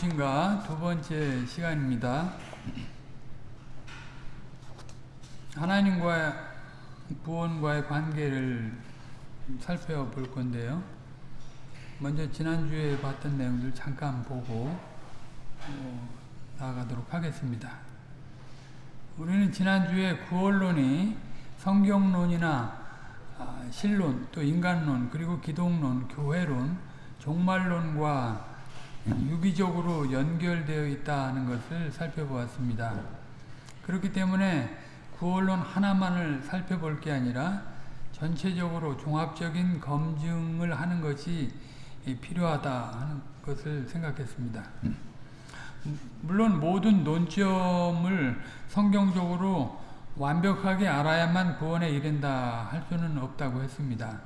무엇인가 두 번째 시간입니다. 하나님과 구원과의 관계를 살펴볼 건데요. 먼저 지난주에 봤던 내용들 잠깐 보고 어, 나아가도록 하겠습니다. 우리는 지난주에 구원론이 성경론이나 아, 신론, 또 인간론, 그리고 기독론, 교회론, 종말론과 유기적으로 연결되어 있다는 것을 살펴보았습니다. 그렇기 때문에 구원론 하나만을 살펴볼 게 아니라 전체적으로 종합적인 검증을 하는 것이 필요하다 하는 것을 생각했습니다. 물론 모든 논점을 성경적으로 완벽하게 알아야만 구원에 이른다 할 수는 없다고 했습니다.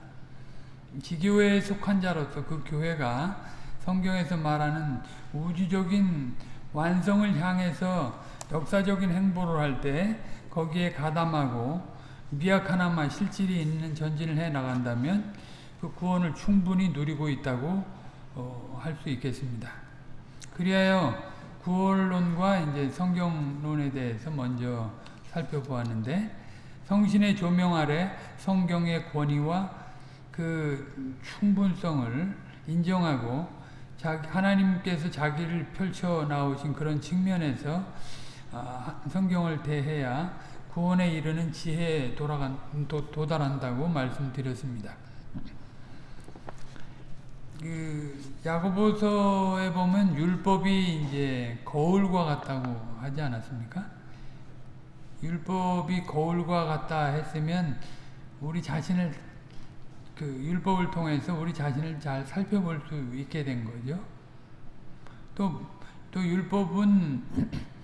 지교회에 속한 자로서 그 교회가 성경에서 말하는 우주적인 완성을 향해서 역사적인 행보를 할 때 거기에 가담하고 미약 하나만 실질이 있는 전진을 해 나간다면 그 구원을 충분히 누리고 있다고 어, 할수 있겠습니다. 그리하여 구원론과 이제 성경론에 대해서 먼저 살펴보았는데 성신의 조명 아래 성경의 권위와 그 충분성을 인정하고 하나님께서 자기를 펼쳐 나오신 그런 측면에서 성경을 대해야 구원에 이르는 지혜에 돌아간, 도, 도달한다고 말씀드렸습니다. 그 야고보서에 보면 율법이 이제 거울과 같다고 하지 않았습니까? 율법이 거울과 같다 했으면 우리 자신을 그 율법을 통해서 우리 자신을 잘 살펴볼 수 있게 된 거죠. 또, 또 율법은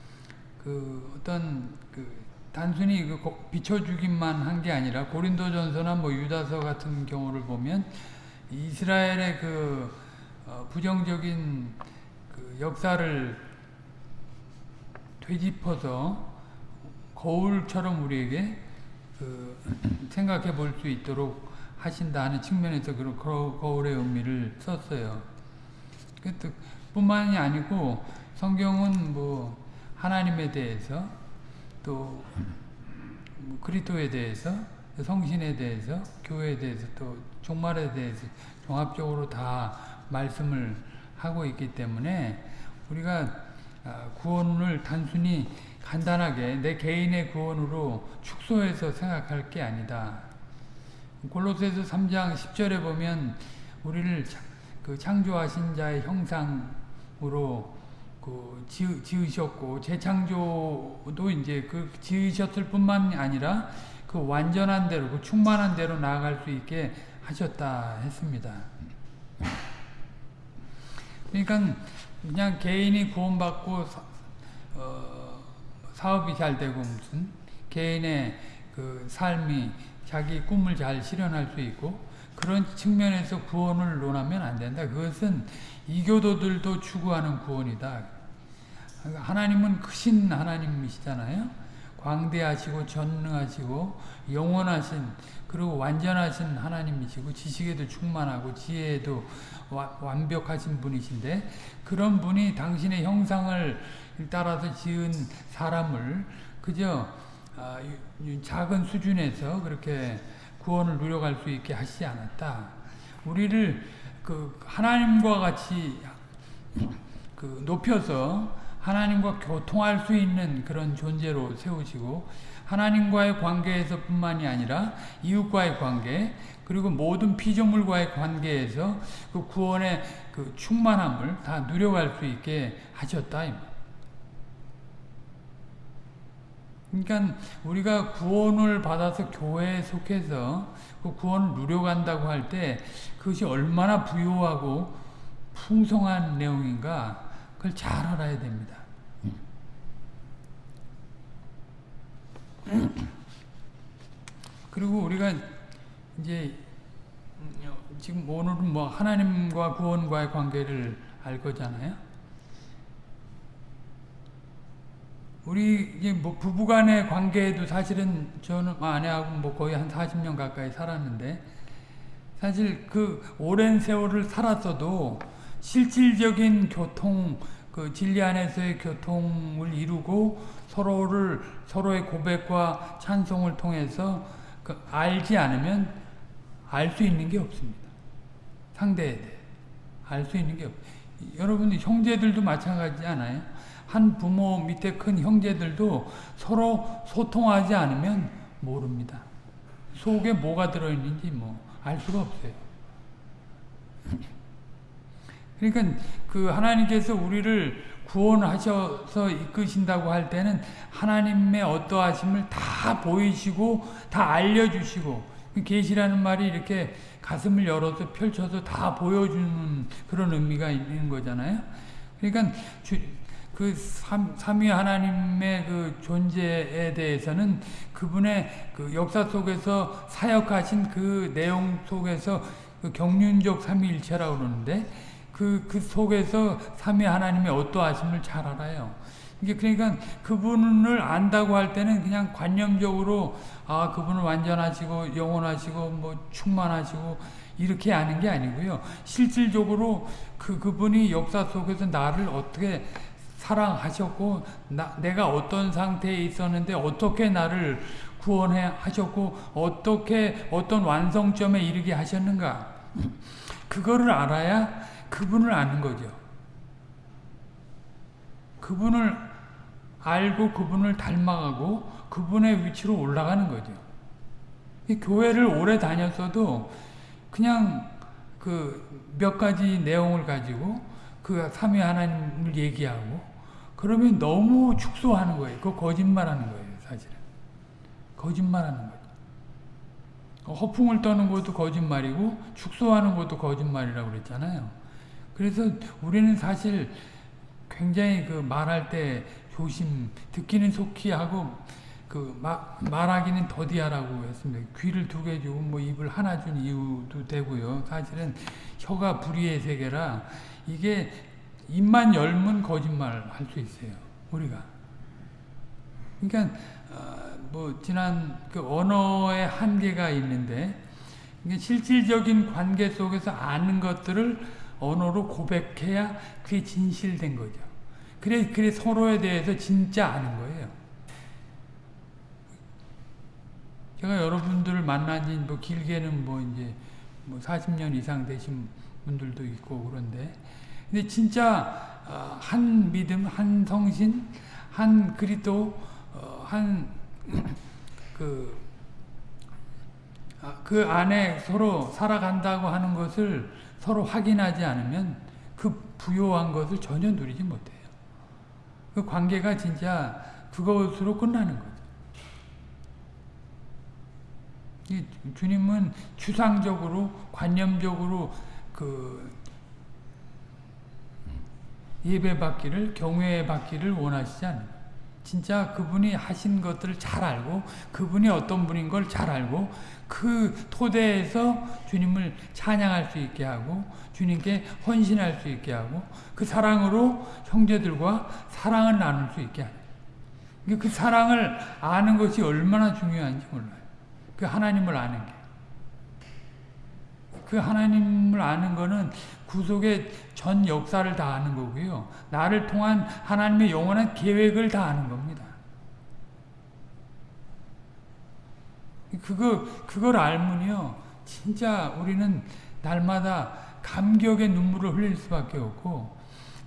그 어떤 그 단순히 그 비춰주기만 한 게 아니라 고린도전서나 뭐 유다서 같은 경우를 보면 이스라엘의 그어 부정적인 그 역사를 되짚어서 거울처럼 우리에게 그 생각해 볼 수 있도록 하신다 하는 측면에서 그런 거울의 의미를 썼어요. 뿐만이 아니고 성경은 뭐 하나님에 대해서 또 그리스도에 대해서 성신에 대해서 교회에 대해서 또 종말에 대해서 종합적으로 다 말씀을 하고 있기 때문에 우리가 구원을 단순히 간단하게 내 개인의 구원으로 축소해서 생각할 게 아니다. 골로새서 3장 10절에 보면 우리를 그 창조하신 자의 형상으로 그 지으, 셨고 재창조도 이제 그 지으셨을 뿐만 아니라 그 완전한 대로 그 충만한 대로 나아갈 수 있게 하셨다 했습니다. 그러니까 그냥 개인이 구원받고 사, 어, 사업이 잘 되고 무슨 개인의 그 삶이 자기 꿈을 잘 실현할 수 있고 그런 측면에서 구원을 논하면 안 된다. 그것은 이교도들도 추구하는 구원이다. 하나님은 크신 하나님이시잖아요. 광대하시고 전능하시고 영원하신 그리고 완전하신 하나님이시고 지식에도 충만하고 지혜에도 와, 완벽하신 분이신데 그런 분이 당신의 형상을 따라서 지은 사람을 그저 아, 작은 수준에서 그렇게 구원을 누려갈 수 있게 하시지 않았다. 우리를 그 하나님과 같이 그 높여서 하나님과 교통할 수 있는 그런 존재로 세우시고 하나님과의 관계에서 뿐만이 아니라 이웃과의 관계 그리고 모든 피조물과의 관계에서 그 구원의 그 충만함을 다 누려갈 수 있게 하셨다. 그러니까 우리가 구원을 받아서 교회에 속해서 그 구원을 누려간다고 할 때 그것이 얼마나 부유하고 풍성한 내용인가 그걸 잘 알아야 됩니다. 그리고 우리가 이제 지금 오늘은 뭐 하나님과 구원과의 관계를 알 거잖아요. 우리 이제 뭐 부부간의 관계에도 사실은 저는 아내하고 뭐 거의 한 40년 가까이 살았는데 사실 그 오랜 세월을 살았어도 실질적인 교통 그 진리 안에서의 교통을 이루고 서로를 서로의 고백과 찬송을 통해서 그 알지 않으면 알 수 있는 게 없습니다. 상대에 대해 알 수 있는 게 없. 여러분 형제들도 마찬가지지 않아요? 한 부모 밑에 큰 형제들도 서로 소통하지 않으면 모릅니다. 속에 뭐가 들어있는지 뭐 알 수가 없어요. 그러니까 그 하나님께서 우리를 구원하셔서 이끄신다고 할 때는 하나님의 어떠하심을 다 보이시고 다 알려주시고 계시라는 말이 이렇게 가슴을 열어서 펼쳐서 다 보여주는 그런 의미가 있는 거잖아요. 그러니까 주, 그 삼, 삼위 하나님의 그 존재에 대해서는 그분의 그 역사 속에서 사역하신 그 내용 속에서 그 경륜적 삼위일체라고 그러는데 그, 그 속에서 삼위 하나님의 어떠하심을 잘 알아요. 이게 그러니까 그분을 안다고 할 때는 그냥 관념적으로 아 그분은 완전하시고 영원하시고 뭐 충만하시고 이렇게 아는 게 아니고요. 실질적으로 그 그분이 역사 속에서 나를 어떻게 사랑하셨고 나, 내가 어떤 상태에 있었는데 어떻게 나를 구원해 하셨고 어떻게 어떤 완성점에 이르게 하셨는가 그거를 알아야 그분을 아는 거죠. 그분을 알고 그분을 닮아가고 그분의 위치로 올라가는 거죠. 교회를 오래 다녔어도 그냥 그 몇 가지 내용을 가지고 그 삼위 하나님을 얘기하고 그러면 너무 축소하는 거예요. 그 거짓말하는 거예요, 사실은. 거짓말하는 거죠. 허풍을 떠는 것도 거짓말이고 축소하는 것도 거짓말이라고 그랬잖아요. 그래서 우리는 사실 굉장히 그 말할 때 조심, 듣기는 속히 하고 그 마, 말하기는 더디하라고 했습니다. 귀를 두 개 주고 뭐 입을 하나 준 이유도 되고요. 사실은 혀가 불의의 세계라 이게 입만 열면 거짓말 할 수 있어요. 우리가. 그러니까 어, 뭐 지난 그 언어의 한계가 있는데 실질적인 관계 속에서 아는 것들을 언어로 고백해야 그게 진실된 거죠. 그래, 그래 서로에 대해서 진짜 아는 거예요. 제가 여러분들을 만난 지뭐 길게는 뭐 이제 뭐 40년 이상 되신 분들도 있고 그런데 근데 진짜 어, 한 믿음, 한 성신, 한 그리스도, 어, 한그 아, 그 안에 서로 살아간다고 하는 것을 서로 확인하지 않으면 그 부요한 것을 전혀 누리지 못해요. 그 관계가 진짜 그것으로 끝나는 거죠. 주님은 추상적으로 관념적으로 그 예배 받기를 경외 받기를 원하시지 않는 진짜 그분이 하신 것들을 잘 알고 그분이 어떤 분인 걸 잘 알고 그 토대에서 주님을 찬양할 수 있게 하고 주님께 헌신할 수 있게 하고 그 사랑으로 형제들과 사랑을 나눌 수 있게 하는 그 사랑을 아는 것이 얼마나 중요한지 몰라요. 그 하나님을 아는 게. 그 하나님을 아는 거는 구속의 전 역사를 다 아는 거고요. 나를 통한 하나님의 영원한 계획을 다 아는 겁니다. 그거, 그걸 알면요. 진짜 우리는 날마다 감격의 눈물을 흘릴 수밖에 없고,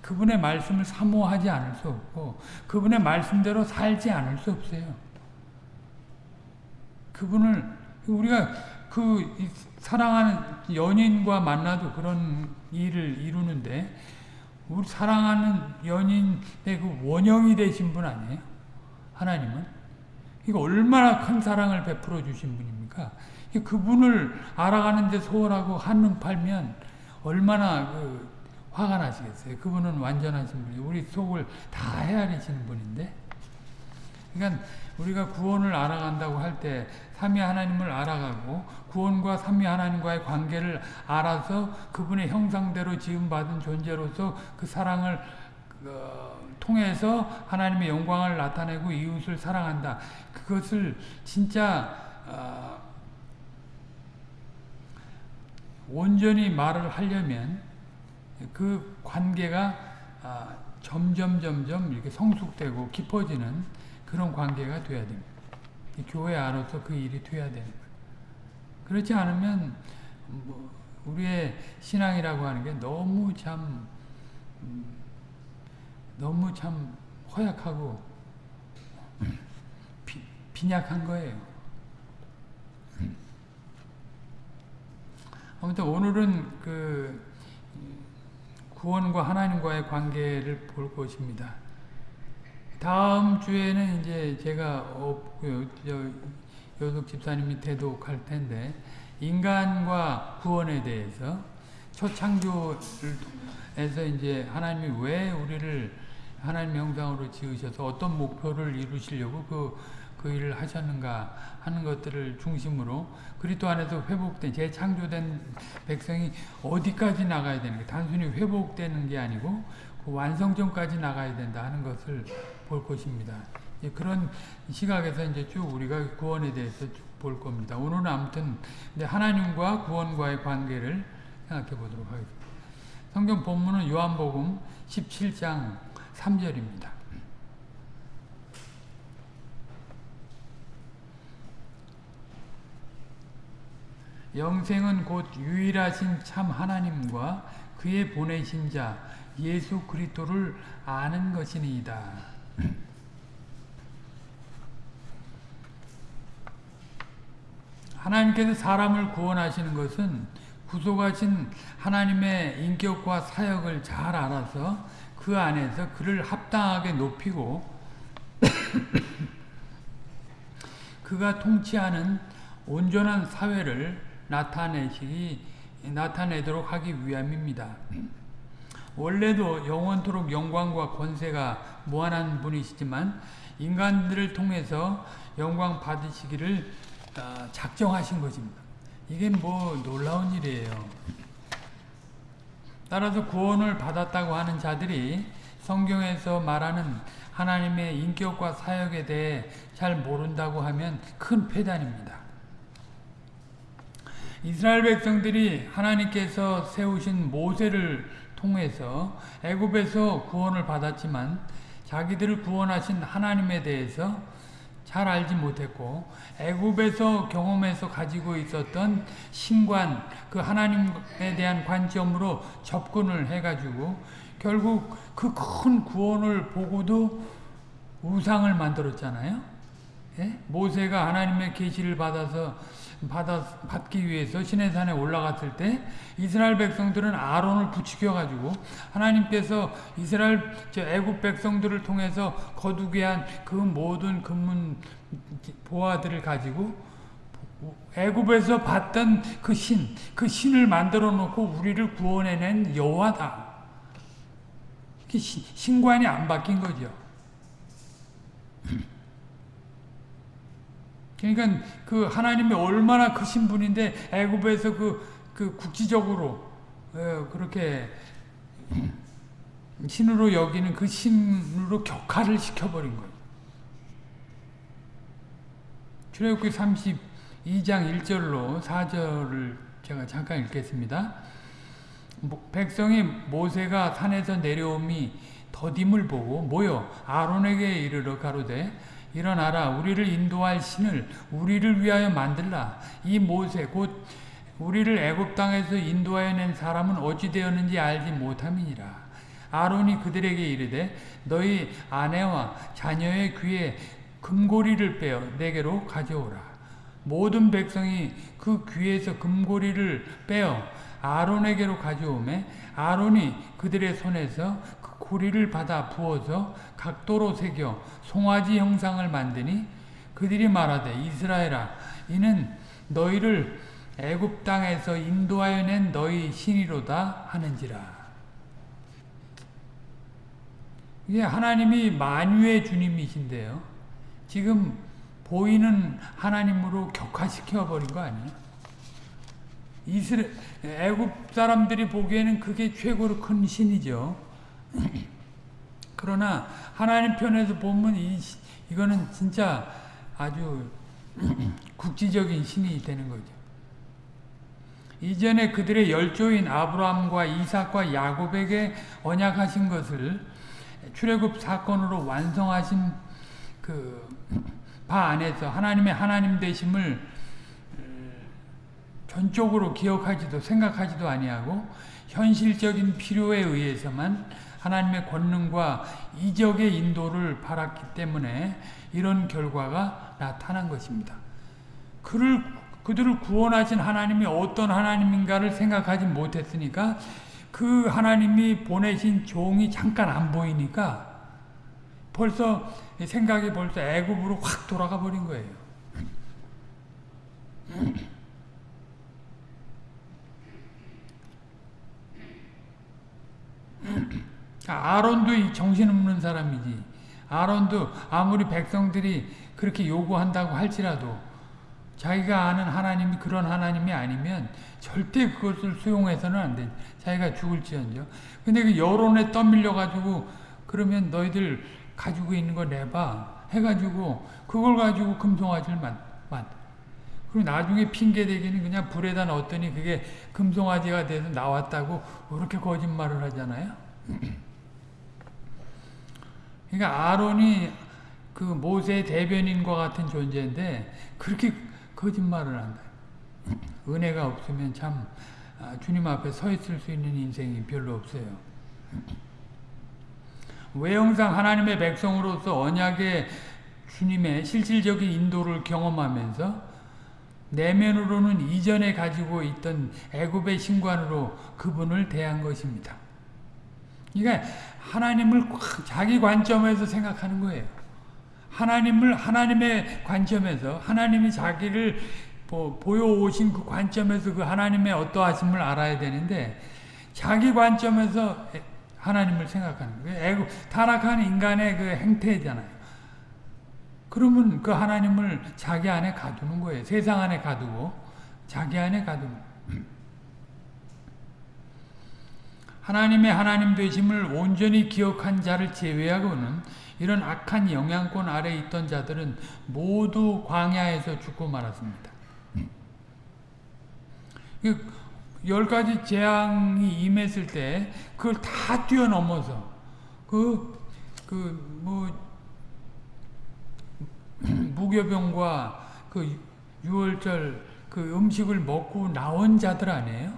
그분의 말씀을 사모하지 않을 수 없고, 그분의 말씀대로 살지 않을 수 없어요. 그분을, 우리가 그 사랑하는 연인과 만나도 그런 일을 이루는데, 우리 사랑하는 연인의 그 원형이 되신 분 아니에요? 하나님은? 이거 얼마나 큰 사랑을 베풀어 주신 분입니까? 그분을 알아가는데 소홀하고 한눈 팔면 얼마나 그 화가 나시겠어요. 그분은 완전하신 분이 우리 속을 다 헤아리시는 분인데. 그러니까 우리가 구원을 알아간다고 할 때 삼위 하나님을 알아가고 구원과 삼위 하나님과의 관계를 알아서 그분의 형상대로 지음받은 존재로서 그 사랑을 어, 통해서 하나님의 영광을 나타내고 이웃을 사랑한다. 그것을 진짜 어, 온전히 말을 하려면 그 관계가 어, 점점 점점 이렇게 성숙되고 깊어지는 그런 관계가 돼야 됩니다. 교회 안으로서 그 일이 돼야 되는 거예요. 그렇지 않으면 뭐 우리의 신앙이라고 하는 게 너무 참 음, 너무 참 허약하고 비, 빈약한 거예요. 아무튼 오늘은 그 구원과 하나님과의 관계를 볼 것입니다. 다음 주에는 이제 제가 없고요. 여독 집사님이 대독할 텐데 인간과 구원에 대해서 초창조에서 이제 하나님이 왜 우리를 하나님 형상으로 지으셔서 어떤 목표를 이루시려고 그, 그 일을 하셨는가 하는 것들을 중심으로 그리스도 안에서 회복된 재창조된 백성이 어디까지 나가야 되는 게 단순히 회복되는 게 아니고 그 완성전까지 나가야 된다 하는 것을 볼 것입니다. 그런 시각에서 이제 쭉 우리가 구원에 대해서 볼 겁니다. 오늘은 아무튼 하나님과 구원과의 관계를 생각해 보도록 하겠습니다. 성경 본문은 요한복음 17장 3절입니다. 영생은 곧 유일하신 참 하나님과 그의 보내신 자 예수 그리스도를 아는 것이니이다. 하나님께서 사람을 구원하시는 것은 구속하신 하나님의 인격과 사역을 잘 알아서 그 안에서 그를 합당하게 높이고 그가 통치하는 온전한 사회를 나타내시기 나타내도록 하기 위함입니다. 원래도 영원토록 영광과 권세가 무한한 분이시지만 인간들을 통해서 영광 받으시기를 아, 작정하신 것입니다. 이게 뭐 놀라운 일이에요. 따라서 구원을 받았다고 하는 자들이 성경에서 말하는 하나님의 인격과 사역에 대해 잘 모른다고 하면 큰 폐단입니다. 이스라엘 백성들이 하나님께서 세우신 모세를 통해서 애굽에서 구원을 받았지만 자기들을 구원하신 하나님에 대해서 잘 알지 못했고 애굽에서 경험해서 가지고 있었던 신관 그 하나님에 대한 관점으로 접근을 해가지고 결국 그 큰 구원을 보고도 우상을 만들었잖아요. 예? 모세가 하나님의 계시를 받아서 받아, 받기 위해서 시내산에 올라갔을 때 이스라엘 백성들은 아론을 부추겨 가지고 하나님께서 이스라엘 애굽 백성들을 통해서 거두게 한 그 모든 금문 보화들을 가지고 애굽에서 봤던 그 신, 그 신을 만들어 놓고 우리를 구원해낸 여호와다. 신관이 안 바뀐 거죠. 그러니까 그 하나님이 얼마나 크신 분인데 애굽에서 그, 그 국지적으로 어, 그렇게 신으로 여기는 그 신으로 격화를 시켜버린 거예요. 출애굽기 32장 1절로 4절을 제가 잠깐 읽겠습니다. 백성이 모세가 산에서 내려옴이 더딤을 보고 모여 아론에게 이르러 가로되 일어나라. 우리를 인도할 신을 우리를 위하여 만들라. 이 모세 곧 우리를 애굽 땅에서 인도하여 낸 사람은 어찌 되었는지 알지 못함이니라. 아론이 그들에게 이르되 너희 아내와 자녀의 귀에 금고리를 빼어 내게로 가져오라. 모든 백성이 그 귀에서 금고리를 빼어 아론에게로 가져오매 아론이 그들의 손에서 그 고리를 받아 부어서 각도로 새겨 송아지 형상을 만드니 그들이 말하되 이스라엘아 이는 너희를 애굽 땅에서 인도하여 낸 너희 신이로다 하는지라. 이게 하나님이 만유의 주님이신데요. 지금 보이는 하나님으로 격화시켜 버린 거 아니에요? 이스라 애굽 사람들이 보기에는 그게 최고로 큰 신이죠 그러나 하나님 편에서 보면 이, 이거는 진짜 아주 국지적인 신이 되는 거죠. 이전에 그들의 열조인 아브라함과 이삭과 야곱에게 언약하신 것을 출애굽 사건으로 완성하신 그 바 안에서 하나님의 하나님 되심을 전적으로 기억하지도 생각하지도 아니하고 현실적인 필요에 의해서만 하나님의 권능과 이적의 인도를 바랐기 때문에 이런 결과가 나타난 것입니다. 그를 그들을 구원하신 하나님이 어떤 하나님인가를 생각하지 못했으니까 그 하나님이 보내신 종이 잠깐 안 보이니까 벌써 생각이 벌써 애굽으로 확 돌아가 버린 거예요. 아론도 정신없는 사람이지. 아론도 아무리 백성들이 그렇게 요구한다고 할지라도 자기가 아는 하나님이 그런 하나님이 아니면 절대 그것을 수용해서는 안 돼. 자기가 죽을지언정. 근데 그 여론에 떠밀려 가지고 그러면 너희들 가지고 있는 거 내봐 해가지고 그걸 가지고 금송아지를 만, 만. 그리고 나중에 핑계 대기는 그냥 불에다 넣었더니 그게 금송아지가 돼서 나왔다고 그렇게 거짓말을 하잖아요. 그러니까 아론이 그 모세의 대변인과 같은 존재인데 그렇게 거짓말을 한다. 은혜가 없으면 참 아, 주님 앞에 서 있을 수 있는 인생이 별로 없어요. 외형상 하나님의 백성으로서 언약의 주님의 실질적인 인도를 경험하면서 내면으로는 이전에 가지고 있던 애굽의 신관으로 그분을 대한 것입니다. 그러니까 하나님을 자기 관점에서 생각하는 거예요. 하나님을 하나님의 관점에서 하나님이 자기를 보여오신 그 관점에서 그 하나님의 어떠하심을 알아야 되는데 자기 관점에서 하나님을 생각하는 거예요. 타락한 인간의 그 행태잖아요. 그러면 그 하나님을 자기 안에 가두는 거예요. 세상 안에 가두고 자기 안에 가두는 하나님의 하나님 되심을 온전히 기억한 자를 제외하고는 이런 악한 영향권 아래 있던 자들은 모두 광야에서 죽고 말았습니다. 열 가지 재앙이 임했을 때 그걸 다 뛰어넘어서 그 그 뭐 무교병과 그 유월절 그 음식을 먹고 나온 자들 아니에요?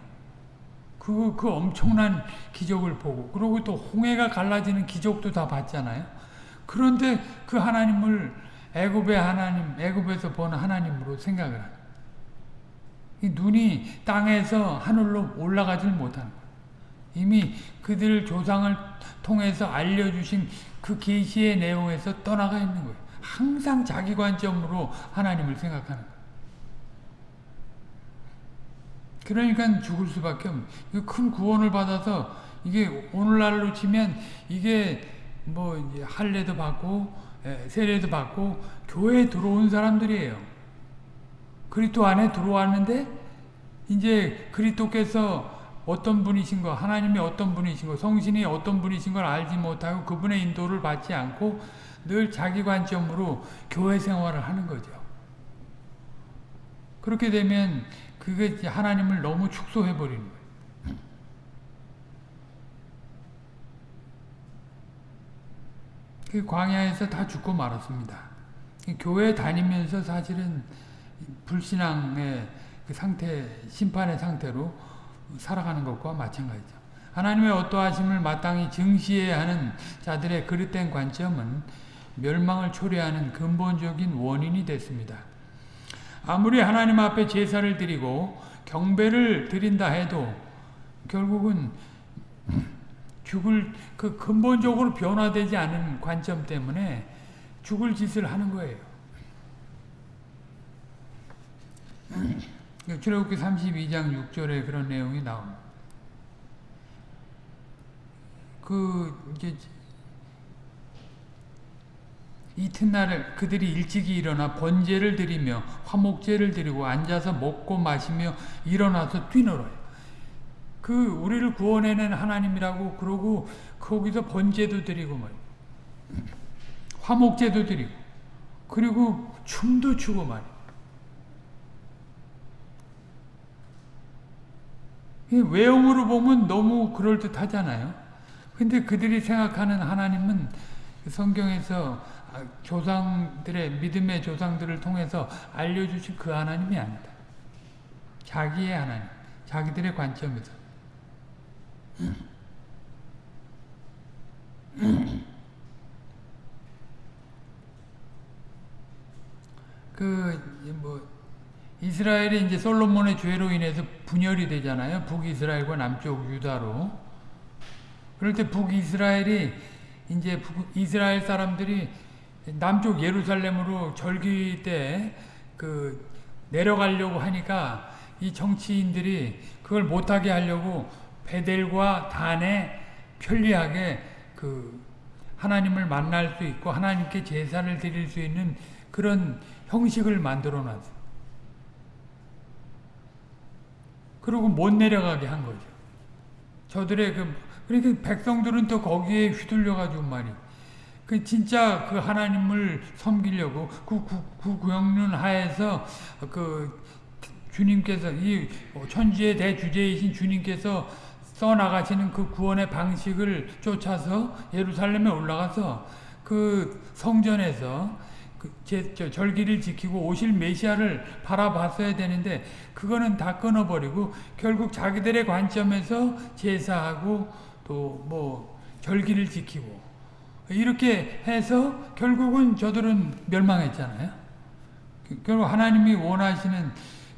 그, 그 엄청난 기적을 보고 그리고 또 홍해가 갈라지는 기적도 다 봤잖아요. 그런데 그 하나님을 애굽의 하나님, 애굽에서 보는 하나님으로 생각을 하는 눈이 땅에서 하늘로 올라가질 거예요. 이미 그들 조상을 통해서 알려주신 그 계시의 내용에서 떠나가 있는 거예요. 항상 자기 관점으로 하나님을 생각하는 거예요. 그러니까 죽을 수밖에 없는 큰 구원을 받아서 이게 오늘날로 치면 이게 뭐 할례도 받고 세례도 받고 교회에 들어온 사람들이에요. 그리스도 안에 들어왔는데 이제 그리스도께서 어떤 분이신 거, 하나님이 어떤 분이신 거, 성신이 어떤 분이신 걸 알지 못하고 그분의 인도를 받지 않고 늘 자기 관점으로 교회 생활을 하는 거죠. 그렇게 되면 그게 하나님을 너무 축소해 버리는 거예요. 그 광야에서 다 죽고 말았습니다. 교회 다니면서 사실은 불신앙의 그 상태, 심판의 상태로 살아가는 것과 마찬가지죠. 하나님의 어떠하심을 마땅히 증시해야 하는 자들의 그릇된 관점은 멸망을 초래하는 근본적인 원인이 됐습니다. 아무리 하나님 앞에 제사를 드리고 경배를 드린다 해도 결국은 죽을 그 근본적으로 변화되지 않은 관점 때문에 죽을 짓을 하는 거예요. 출애굽기 32장 6절에 그런 내용이 나옵니다. 그 이제 이튿날에 그들이 일찍이 일어나 번제를 드리며 화목제를 드리고 앉아서 먹고 마시며 일어나서 뛰놀아요. 그 우리를 구원해낸 하나님이라고 그러고 거기서 번제도 드리고 말 화목제도 드리고 그리고 춤도 추고 말이에요. 외형으로 보면 너무 그럴듯하잖아요. 근데 그들이 생각하는 하나님은 성경에서 아, 조상들의 믿음의 조상들을 통해서 알려주신 그 하나님이 아니다. 자기의 하나님, 자기들의 관점에서. 그 뭐 이스라엘이 이제 솔로몬의 죄로 인해서 분열이 되잖아요. 북이스라엘과 남쪽 유다로. 그럴 때 북이스라엘이 이제 북, 이스라엘 사람들이 남쪽 예루살렘으로 절기 때 그 내려가려고 하니까 이 정치인들이 그걸 못하게 하려고 베델과 단에 편리하게 그 하나님을 만날 수 있고 하나님께 제사를 드릴 수 있는 그런 형식을 만들어 놨어요. 그리고 못 내려가게 한 거죠. 저들의 그, 그러니까 백성들은 또 거기에 휘둘려가지고 말이. 그 진짜 그 하나님을 섬기려고 그 구구구영륜 하에서 그 주님께서 이 천지의 대주제이신 주님께서 써나가시는 그 구원의 방식을 쫓아서 예루살렘에 올라가서 그 성전에서 그 제, 저, 절기를 지키고 오실 메시아를 바라봤어야 되는데 그거는 다 끊어버리고 결국 자기들의 관점에서 제사하고 또 뭐 절기를 지키고 이렇게 해서 결국은 저들은 멸망했잖아요. 그, 결국 하나님이 원하시는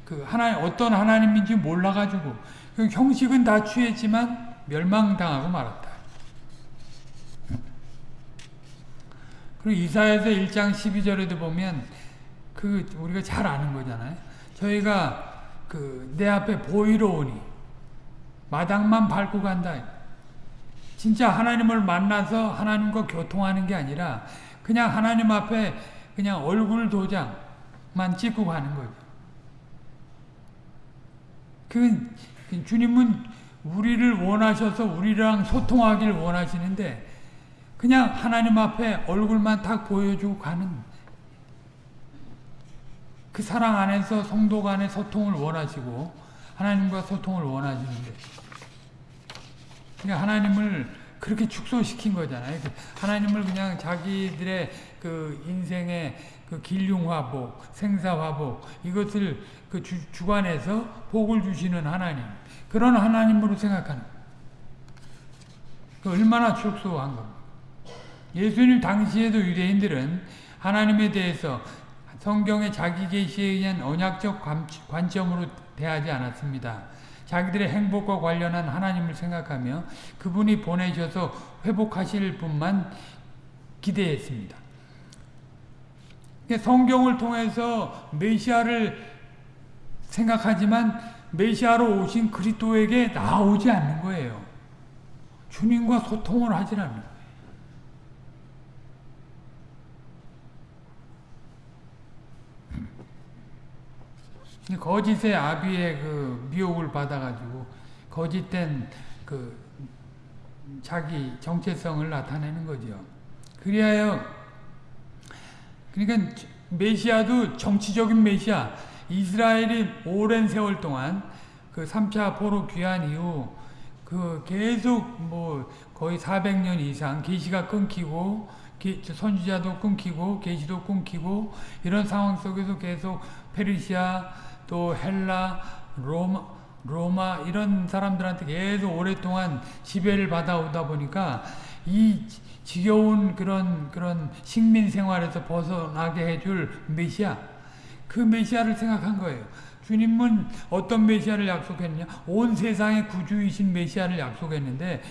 그 하나님 어떤 하나님인지 몰라가지고 그 형식은 다 취했지만 멸망당하고 말았다. 그리고 이사야서 1장 12절에도 보면 그 우리가 잘 아는 거잖아요. 저희가 그 내 앞에 보이러 오니 마당만 밟고 간다. 진짜 하나님을 만나서 하나님과 교통하는 게 아니라 그냥 하나님 앞에 그냥 얼굴 도장만 찍고 가는 거죠. 그 주님은 우리를 원하셔서 우리랑 소통하기를 원하시는데 그냥 하나님 앞에 얼굴만 딱 보여주고 가는 그 사랑 안에서 성도 간의 소통을 원하시고 하나님과 소통을 원하시는데 그러니까 하나님을 그렇게 축소시킨 거잖아요. 그 하나님을 그냥 자기들의 그 인생의 그 길흉화복, 생사화복 이것을 그 주, 주관해서 복을 주시는 하나님 그런 하나님으로 생각하는 그 얼마나 축소한 겁니다. 예수님 당시에도 유대인들은 하나님에 대해서 성경의 자기 계시에 의한 언약적 관점으로 대하지 않았습니다. 자기들의 행복과 관련한 하나님을 생각하며 그분이 보내셔서 회복하실 분만 기대했습니다. 성경을 통해서 메시아를 생각하지만 메시아로 오신 그리스도에게 나오지 않는 거예요. 주님과 소통을 하지 않는 거짓의 아비의 그 미혹을 받아가지고 거짓된 그 자기 정체성을 나타내는 거죠. 그리하여 그러니까 메시아도 정치적인 메시아 이스라엘이 오랜 세월 동안 그 3차 포로 귀환 이후 그 계속 뭐 거의 400년 이상 계시가 끊기고 선지자도 끊기고 계시도 끊기고 이런 상황 속에서 계속 페르시아 또 헬라 로마 로마 이런 사람들한테 계속 오랫동안 지배를 받아오다 보니까 이 지겨운 그런 그런 식민 생활에서 벗어나게 해줄 메시아 그 메시아를 생각한 거예요. 주님은 어떤 메시아를 약속했냐? 온 세상의 구주이신 메시아를 약속했는데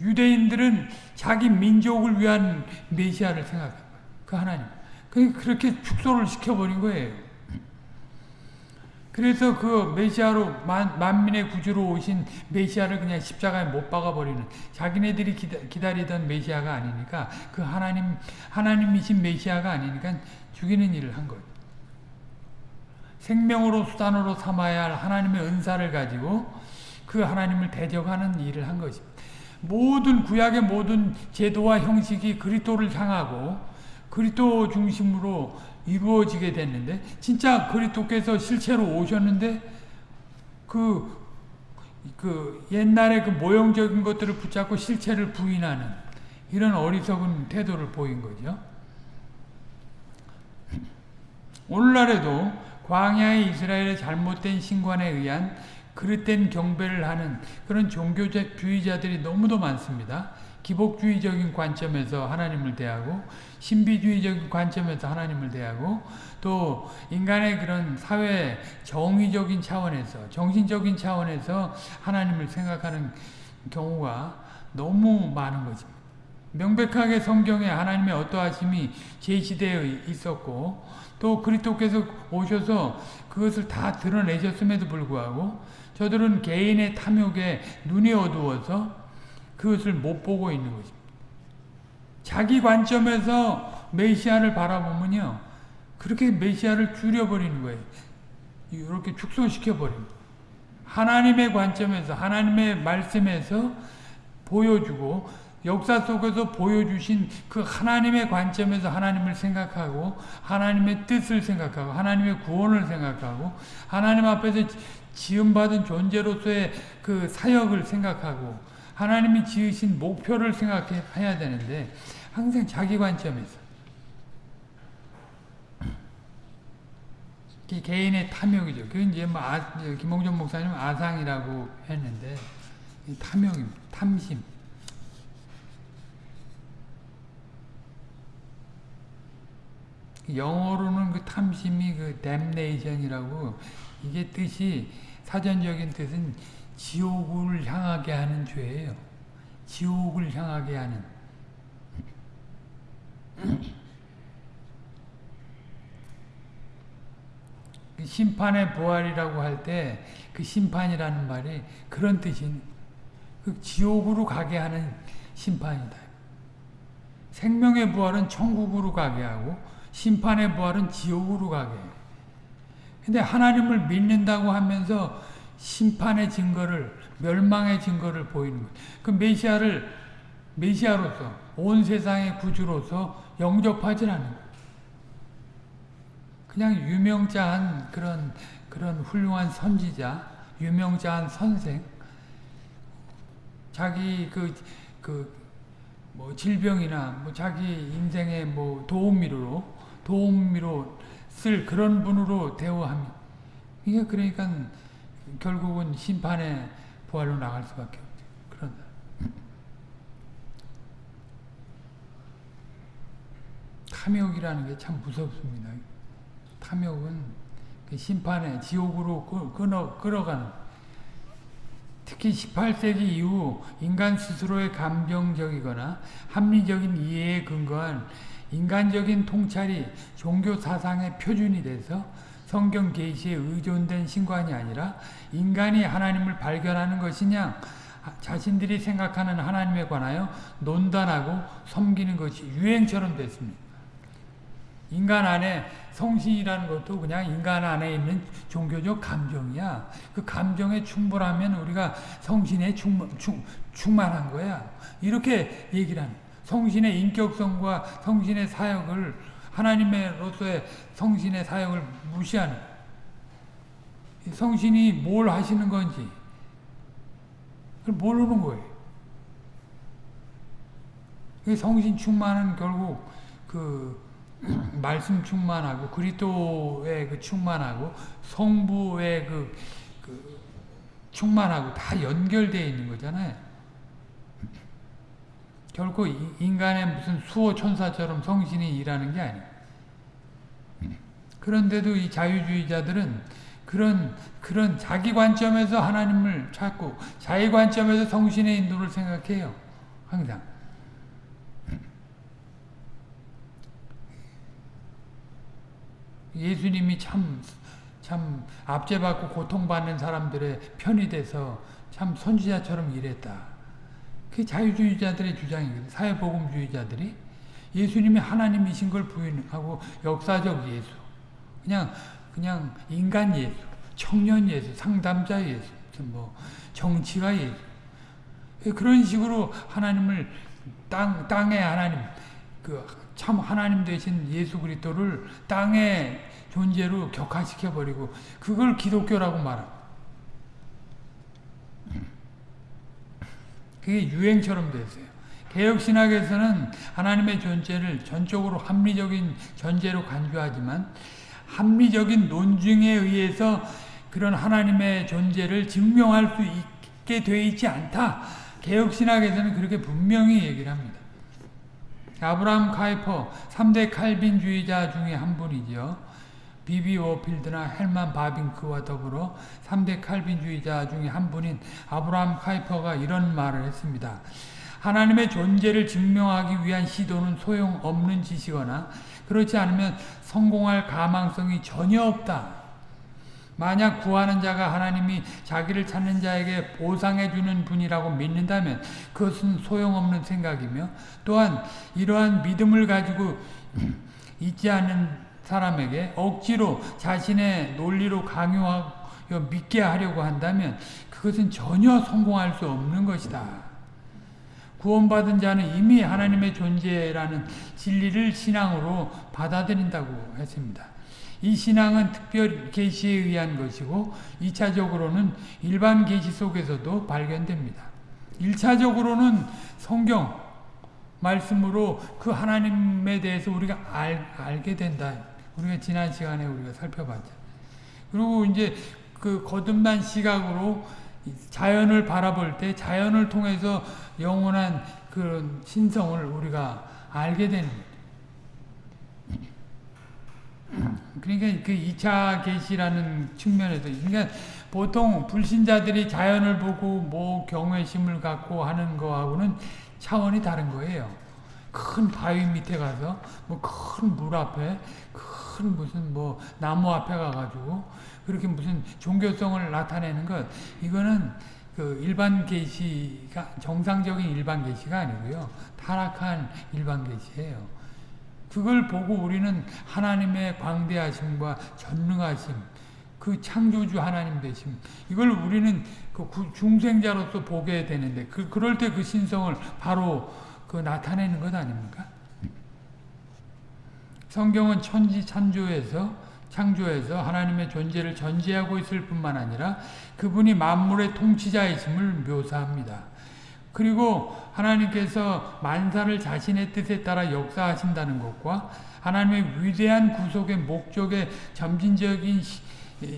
유대인들은 자기 민족을 위한 메시아를 생각한 거예요. 그 하나님. 그렇게 축소를 시켜버린 거예요. 그래서 그 메시아로 만, 만민의 구주로 오신 메시아를 그냥 십자가에 못 박아버리는 자기네들이 기다, 리던 메시아가 아니니까 그 하나님 하나님이신 메시아가 아니니까 죽이는 일을 한 거예요. 생명으로 수단으로 삼아야 할 하나님의 은사를 가지고 그 하나님을 대적하는 일을 한 것입니다. 모든 구약의 모든 제도와 형식이 그리스도를 향하고 그리스도 중심으로 이루어지게 됐는데 진짜 그리스도께서 실체로 오셨는데 그 그 옛날에 그 모형적인 것들을 붙잡고 실체를 부인하는 이런 어리석은 태도를 보인 거죠. 오늘날에도 광야의 이스라엘의 잘못된 신관에 의한 그릇된 경배를 하는 그런 종교주의자들이 너무도 많습니다. 기복주의적인 관점에서 하나님을 대하고 신비주의적인 관점에서 하나님을 대하고 또 인간의 그런 사회 정의적인 차원에서 정신적인 차원에서 하나님을 생각하는 경우가 너무 많은 거죠. 명백하게 성경에 하나님의 어떠하심이 제시되어 있었고 또 그리스도께서 오셔서 그것을 다 드러내셨음에도 불구하고 저들은 개인의 탐욕에 눈이 어두워서 그것을 못 보고 있는 것입니다. 자기 관점에서 메시아를 바라보면요. 그렇게 메시아를 줄여버리는 거예요. 이렇게 축소시켜버립니다. 하나님의 관점에서 하나님의 말씀에서 보여주고 역사 속에서 보여주신 그 하나님의 관점에서 하나님을 생각하고 하나님의 뜻을 생각하고 하나님의 구원을 생각하고 하나님 앞에서 지음받은 존재로서의 그 사역을 생각하고 하나님이 지으신 목표를 생각해야 되는데 항상 자기 관점에서 개인의 탐욕이죠. 그 이제 뭐 아, 김홍준 목사님 아상이라고 했는데 탐욕입니다. 탐심. 영어로는 그 탐심이 그 damnation이라고 이게 뜻이 사전적인 뜻은 지옥을 향하게 하는 죄예요. 지옥을 향하게 하는. 그 심판의 부활이라고 할 때 그 심판이라는 말이 그런 뜻인 그 지옥으로 가게 하는 심판이다. 생명의 부활은 천국으로 가게 하고 심판의 부활은 지옥으로 가게 해요. 근데 하나님을 믿는다고 하면서 심판의 증거를 멸망의 증거를 보이는 거예요. 그 메시아를 메시아로서 온 세상의 구주로서 영접하지 않는 거예요. 그냥 유명자한 그런 그런 훌륭한 선지자, 유명자한 선생, 자기 그 그 뭐 질병이나 뭐 자기 인생의 뭐 도움미로 도움미로 쓸 그런 분으로 대우합니다. 이게 그러니까 결국은 심판의 부활로 나갈 수밖에 없죠. 그런다. 탐욕이라는 게 참 무섭습니다. 탐욕은 그 심판의 지옥으로 끌어, 끌어가는 특히 18세기 이후 인간 스스로의 감정적이거나 합리적인 이해에 근거한 인간적인 통찰이 종교 사상의 표준이 돼서 성경 계시에 의존된 신관이 아니라 인간이 하나님을 발견하는 것이냐 자신들이 생각하는 하나님에 관하여 논단하고 섬기는 것이 유행처럼 됐습니다. 인간 안에 성신이라는 것도 그냥 인간 안에 있는 종교적 감정이야. 그 감정에 충분하면 우리가 성신에 충, 충, 충만한 거야. 이렇게 얘기를 하는 성신의 인격성과 성신의 사역을 하나님으로서의 성신의 사역을 무시하는 성신이 뭘 하시는 건지 그걸 모르는 거예요. 성신 충만은 결국 그 말씀 충만하고 그리스도의 그 충만하고 성부의 그, 그 충만하고 다 연결되어 있는 거잖아요. 결코 인간의 무슨 수호 천사처럼 성신이 일하는 게 아니에요. 그런데도 이 자유주의자들은 그런 그런 자기 관점에서 하나님을 찾고 자기 관점에서 성신의 인도를 생각해요. 항상. 예수님이 참, 참 압제받고 고통받는 사람들의 편이 돼서 참 선지자처럼 일했다. 그 자유주의자들의 주장이거든. 사회복음주의자들이 예수님이 하나님이신 걸 부인하고 역사적 예수. 그냥 그냥 인간 예수, 청년 예수, 상담자 예수, 뭐 정치가 예수. 그런 식으로 하나님을 땅 땅의 하나님 그 참 하나님 되신 예수 그리스도를 땅의 존재로 격화시켜 버리고 그걸 기독교라고 말합니다. 그게 유행처럼 됐어요. 개혁신학에서는 하나님의 존재를 전적으로 합리적인 전제로 간주하지만 합리적인 논증에 의해서 그런 하나님의 존재를 증명할 수 있게 되어 있지 않다. 개혁신학에서는 그렇게 분명히 얘기를 합니다. 아브라함 카이퍼 3대 칼빈주의자 중에 한 분이죠. 비비 워필드나 헬만 바빙크와 더불어 3대 칼빈주의자 중에 한 분인 아브라함 카이퍼가 이런 말을 했습니다. 하나님의 존재를 증명하기 위한 시도는 소용없는 짓이거나 그렇지 않으면 성공할 가망성이 전혀 없다. 만약 구하는 자가 하나님이 자기를 찾는 자에게 보상해 주는 분이라고 믿는다면 그것은 소용없는 생각이며 또한 이러한 믿음을 가지고 있지 않는 사람에게 억지로 자신의 논리로 강요하고 믿게 하려고 한다면 그것은 전혀 성공할 수 없는 것이다. 구원받은 자는 이미 하나님의 존재라는 진리를 신앙으로 받아들인다고 했습니다. 이 신앙은 특별 계시에 의한 것이고 2차적으로는 일반 계시 속에서도 발견됩니다. 1차적으로는 성경 말씀으로 그 하나님에 대해서 우리가 알, 알게 된다. 우리가 지난 시간에 우리가 살펴봤죠. 그리고 이제 그 거듭난 시각으로 자연을 바라볼 때 자연을 통해서 영원한 그런 신성을 우리가 알게 되는 그러니까 그 2차 계시라는 측면에서 그러니까 보통 불신자들이 자연을 보고 뭐 경외심을 갖고 하는 거하고는 차원이 다른 거예요. 큰 바위 밑에 가서 뭐 큰 물 앞에 큰 무슨 뭐 나무 앞에 가가지고 그렇게 무슨 종교성을 나타내는 것 이거는 그 일반 계시가 정상적인 일반 계시가 아니고요 타락한 일반 계시예요. 그걸 보고 우리는 하나님의 광대하심과 전능하심, 그 창조주 하나님 되심, 이걸 우리는 그 중생자로서 보게 되는데, 그, 그럴 때 그 신성을 바로 그 나타내는 것 아닙니까? 성경은 천지 창조에서 창조에서 하나님의 존재를 전제하고 있을 뿐만 아니라 그분이 만물의 통치자이심을 묘사합니다. 그리고 하나님께서 만사를 자신의 뜻에 따라 역사하신다는 것과 하나님의 위대한 구속의 목적의 점진적인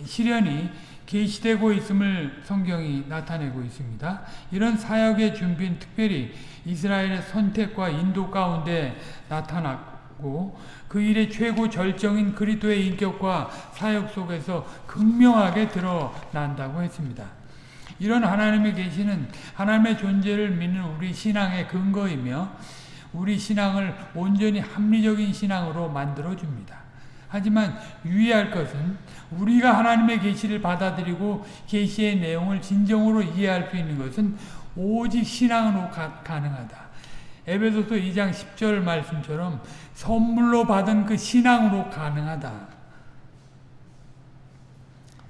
실현이 계시되고 있음을 성경이 나타내고 있습니다. 이런 사역의 준비는 특별히 이스라엘의 선택과 인도 가운데 나타났고 그 일의 최고 절정인 그리스도의 인격과 사역 속에서 극명하게 드러난다고 했습니다. 이런 하나님의 계시는 하나님의 존재를 믿는 우리 신앙의 근거이며 우리 신앙을 온전히 합리적인 신앙으로 만들어 줍니다. 하지만 유의할 것은 우리가 하나님의 계시를 받아들이고 계시의 내용을 진정으로 이해할 수 있는 것은 오직 신앙으로 가, 가능하다. 에베소서 2장 10절 말씀처럼 선물로 받은 그 신앙으로 가능하다.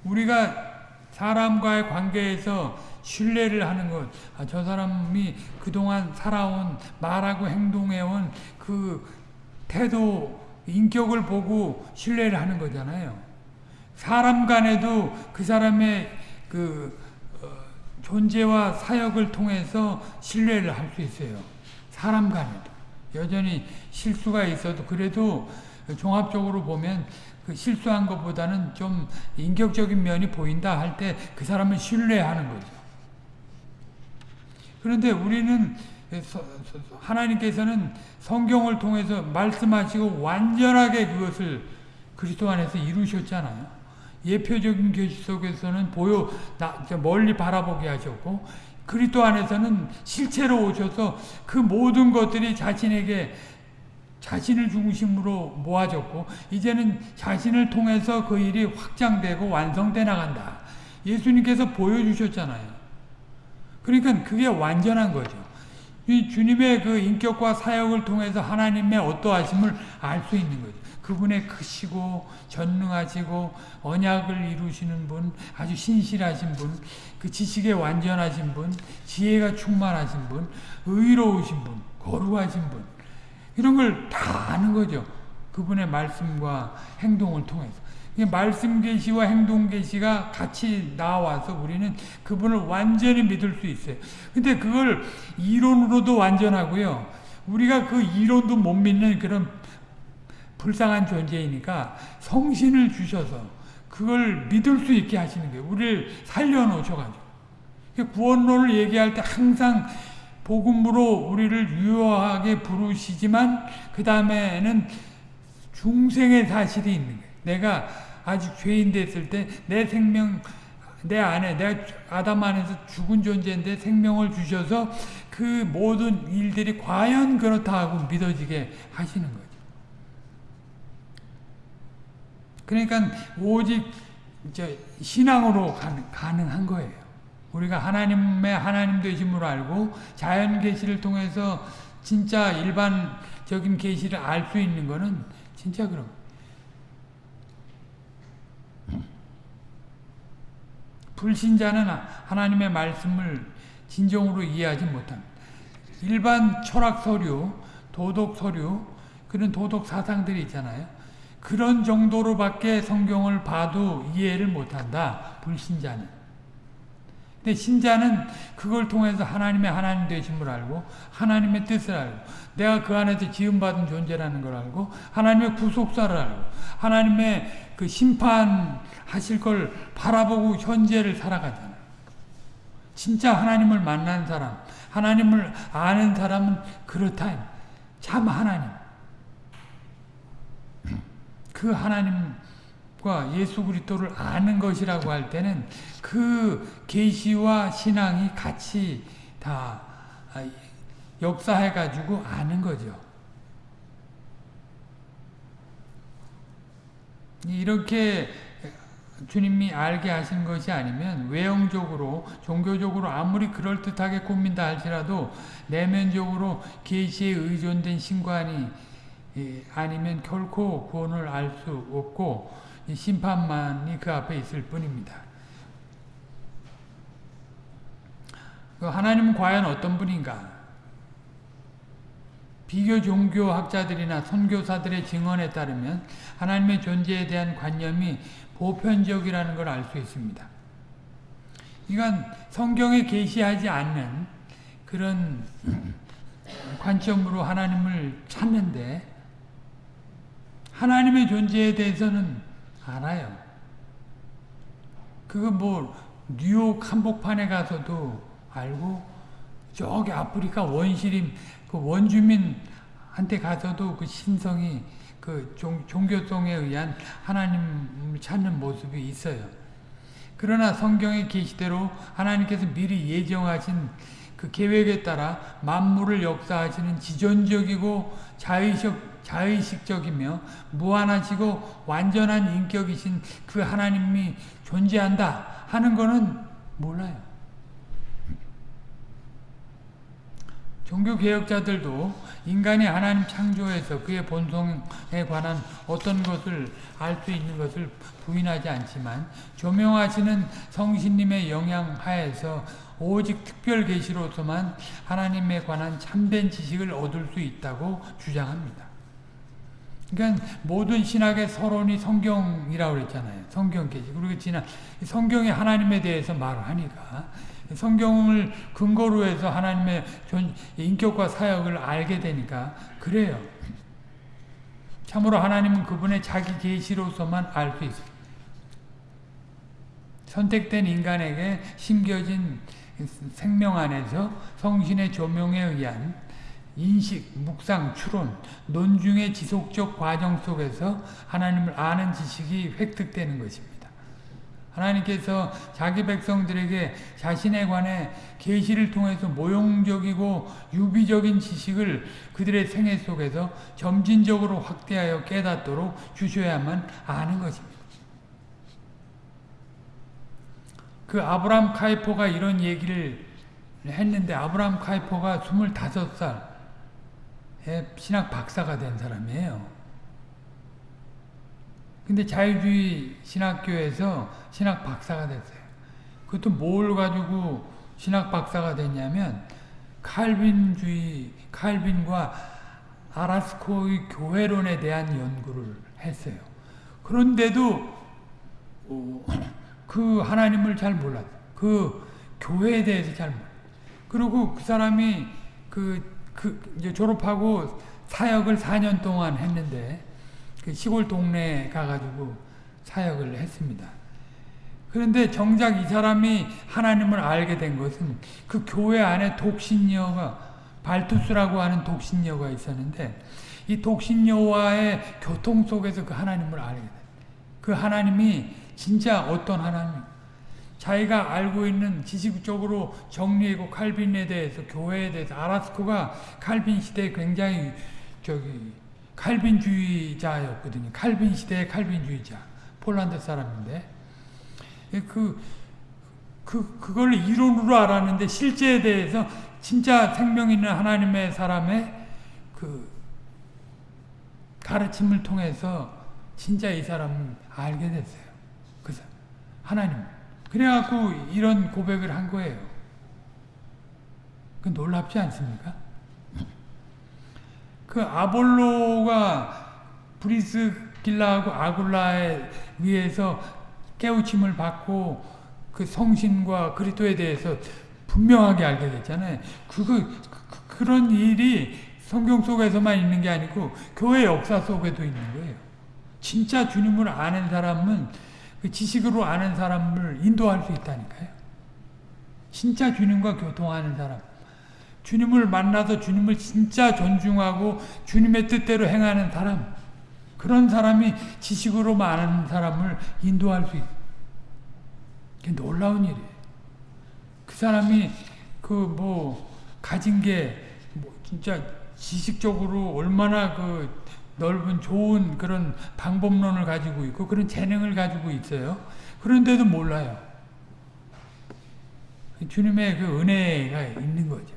우리가 사람과의 관계에서 신뢰를 하는 것, 아, 저 사람이 그동안 살아온, 말하고 행동해온 그 태도, 인격을 보고 신뢰를 하는 거잖아요. 사람 간에도 그 사람의 그 어, 존재와 사역을 통해서 신뢰를 할 수 있어요. 사람 간에도. 여전히 실수가 있어도 그래도 종합적으로 보면 그 실수한 것보다는 좀 인격적인 면이 보인다 할 때 그 사람을 신뢰하는 거죠. 그런데 우리는 하나님께서는 성경을 통해서 말씀하시고 완전하게 그것을 그리스도 안에서 이루셨잖아요. 예표적인 계시 속에서는 보여 멀리 바라보게 하셨고 그리스도 안에서는 실체로 오셔서 그 모든 것들이 자신에게 자신을 중심으로 모아졌고 이제는 자신을 통해서 그 일이 확장되고 완성돼 나간다. 예수님께서 보여주셨잖아요. 그러니까 그게 완전한 거죠. 이 주님의 그 인격과 사역을 통해서 하나님의 어떠하심을 알 수 있는 거죠. 그분의 크시고 전능하시고 언약을 이루시는 분, 아주 신실하신 분, 그 지식에 완전하신 분, 지혜가 충만하신 분, 의로우신 분, 거룩하신 분. 이런 걸 다 아는 거죠. 그분의 말씀과 행동을 통해서. 말씀 계시와 행동 계시가 같이 나와서 우리는 그분을 완전히 믿을 수 있어요. 근데 그걸 이론으로도 완전하고요. 우리가 그 이론도 못 믿는 그런 불쌍한 존재이니까 성신을 주셔서 그걸 믿을 수 있게 하시는 거예요. 우리를 살려놓으셔가지고. 구원론을 얘기할 때 항상 복음으로 우리를 유효하게 부르시지만 그 다음에는 중생의 사실이 있는 거예요. 내가 아직 죄인 됐을 때 내 생명 내 안에 내가 아담 안에서 죽은 존재인데 생명을 주셔서 그 모든 일들이 과연 그렇다 하고 믿어지게 하시는 거죠. 그러니까 오직 신앙으로 가능한 거예요. 우리가 하나님의 하나님 되심으로 알고 자연 계시를 통해서 진짜 일반적인 계시를 알 수 있는 거는 진짜 그런 불신자는 하나님의 말씀을 진정으로 이해하지 못합니다. 일반 철학 서류, 도덕 서류, 그런 도덕 사상들이 있잖아요. 그런 정도로밖에 성경을 봐도 이해를 못한다. 불신자는. 근데 신자는 그걸 통해서 하나님의 하나님 되심을 알고 하나님의 뜻을 알고 내가 그 안에서 지음받은 존재라는 걸 알고 하나님의 구속사를 알고 하나님의 그 심판 하실 걸 바라보고 현재를 살아가잖아요. 진짜 하나님을 만난 사람, 하나님을 아는 사람은 그렇다. 참 하나님. 그 하나님과 예수 그리스도를 아는 것이라고 할 때는 그 계시와 신앙이 같이 다 역사해 가지고 아는 거죠. 이렇게 주님이 알게 하신 것이 아니면 외형적으로 종교적으로 아무리 그럴듯하게 꾸민다 할지라도 내면적으로 계시에 의존된 신관이 아니면 결코 구원을 알 수 없고 심판만이 그 앞에 있을 뿐입니다. 그 하나님은 과연 어떤 분인가? 비교 종교학자들이나 선교사들의 증언에 따르면 하나님의 존재에 대한 관념이 보편적이라는 걸 알 수 있습니다. 이건 성경에 계시하지 않는 그런 관점으로 하나님을 찾는데 하나님의 존재에 대해서는 알아요. 그거 뭐 뉴욕 한복판에 가서도 알고 저기 아프리카 원시림 그 원주민한테 가서도 그 신성이 그 종, 종교성에 의한 하나님을 찾는 모습이 있어요. 그러나 성경의 계시대로 하나님께서 미리 예정하신 그 계획에 따라 만물을 역사하시는 지존적이고 자의적, 자의식적이며 무한하시고 완전한 인격이신 그 하나님이 존재한다 하는 것은 몰라요. 종교개혁자들도 인간이 하나님 창조에서 그의 본성에 관한 어떤 것을 알 수 있는 것을 부인하지 않지만 조명하시는 성신님의 영향 하에서 오직 특별 계시로서만 하나님에 관한 참된 지식을 얻을 수 있다고 주장합니다. 그러니까 모든 신학의 서론이 성경이라고 그랬잖아요. 성경 계시. 그리고 지난 성경이 하나님에 대해서 말을 하니까 성경을 근거로 해서 하나님의 인격과 사역을 알게 되니까 그래요. 참으로 하나님은 그분의 자기 계시로서만 알 수 있습니다. 선택된 인간에게 심겨진 생명 안에서 성신의 조명에 의한 인식, 묵상, 추론, 논중의 지속적 과정 속에서 하나님을 아는 지식이 획득되는 것입니다. 하나님께서 자기 백성들에게 자신에 관해 계시를 통해서 모형적이고 유비적인 지식을 그들의 생애 속에서 점진적으로 확대하여 깨닫도록 주셔야만 아는 것입니다. 그 아브람 카이포가 이런 얘기를 했는데 아브람 카이포가 25살에 신학 박사가 된 사람이에요. 근데 자유주의 신학교에서 신학 박사가 됐어요. 그것도 뭘 가지고 신학 박사가 됐냐면 칼빈주의, 칼빈과 아라스코의 교회론에 대한 연구를 했어요. 그런데도 어, 그 하나님을 잘 몰랐어. 그 교회에 대해서 잘 몰랐어. 그리고 그 사람이 그, 그 이제 졸업하고 사역을 4년 동안 했는데 그 시골 동네에 가가지고 사역을 했습니다. 그런데 정작 이 사람이 하나님을 알게 된 것은 그 교회 안에 독신녀가 발투스라고 하는 독신녀가 있었는데 이 독신녀와의 교통 속에서 그 하나님을 알게 돼. 그 하나님이 진짜 어떤 하나님? 자기가 알고 있는 지식적으로 정리하고 칼빈에 대해서 교회에 대해서 아라스코가 칼빈 시대에 굉장히 저기 칼빈주의자였거든요. 칼빈 시대의 칼빈주의자. 폴란드 사람인데 그, 그, 그걸 이론으로 알았는데 실제에 대해서 진짜 생명 있는 하나님의 사람의 그 가르침을 통해서 진짜 이 사람을 알게 됐어요. 그래서 하나님. 그래갖고 이런 고백을 한 거예요. 그 놀랍지 않습니까? 그 아볼로가 브리스길라하고 아굴라에 의해서 깨우침을 받고 그 성신과 그리스도에 대해서 분명하게 알게 됐잖아요. 그거 그, 런 일이 성경 속에서만 있는 게 아니고 교회 역사 속에도 있는 거예요. 진짜 주님을 아는 사람은 그 지식으로 아는 사람을 인도할 수 있다니까요. 진짜 주님과 교통하는 사람. 주님을 만나서 주님을 진짜 존중하고 주님의 뜻대로 행하는 사람. 그런 사람이 지식으로 많은 사람을 인도할 수 있어요. 놀라운 일이에요. 그 사람이 그 뭐 가진 게 뭐 진짜 지식적으로 얼마나 그 넓은 좋은 그런 방법론을 가지고 있고 그런 재능을 가지고 있어요. 그런데도 몰라요. 주님의 그 은혜가 있는 거죠. 그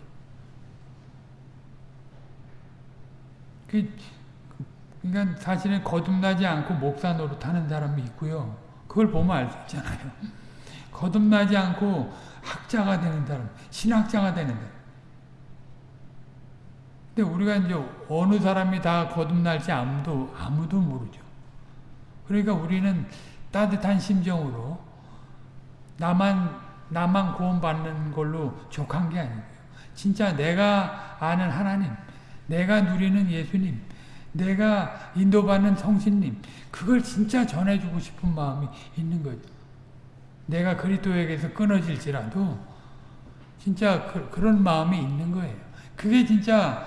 그러니까 사실은 거듭나지 않고 목사 노릇 하는 사람이 있고요. 그걸 보면 알 수 있잖아요. 거듭나지 않고 학자가 되는 사람, 신학자가 되는 사람. 근데 우리가 이제 어느 사람이 다 거듭날지 아무도 아무도 모르죠. 그러니까 우리는 따뜻한 심정으로 나만 나만 구원받는 걸로 족한 게 아니고요. 진짜 내가 아는 하나님, 내가 누리는 예수님, 내가 인도받는 성신님 그걸 진짜 전해주고 싶은 마음이 있는 거죠. 내가 그리스도에게서 끊어질지라도 진짜 그, 런 마음이 있는 거예요. 그게 진짜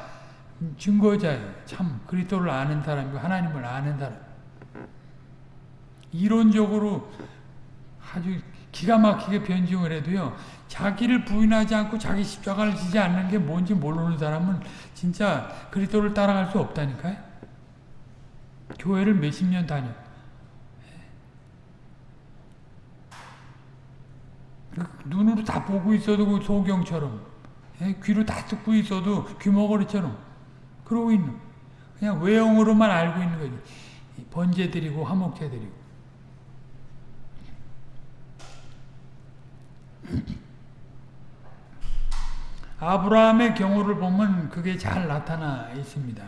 증거자예요. 참 그리스도를 아는 사람이고 하나님을 아는 사람. 이론적으로 아주 기가 막히게 변증을 해도요. 자기를 부인하지 않고 자기 십자가를 지지 않는 게 뭔지 모르는 사람은 진짜 그리스도를 따라갈 수 없다니까요. 교회를 몇십 년 다녀. 눈으로 다 보고 있어도 그 소경처럼 귀로 다 듣고 있어도 귀머거리처럼 그러고 있는 그냥 외형으로만 알고 있는 거지 번제드리고 화목제드리고 아브라함의 경우를 보면 그게 잘 나타나 있습니다.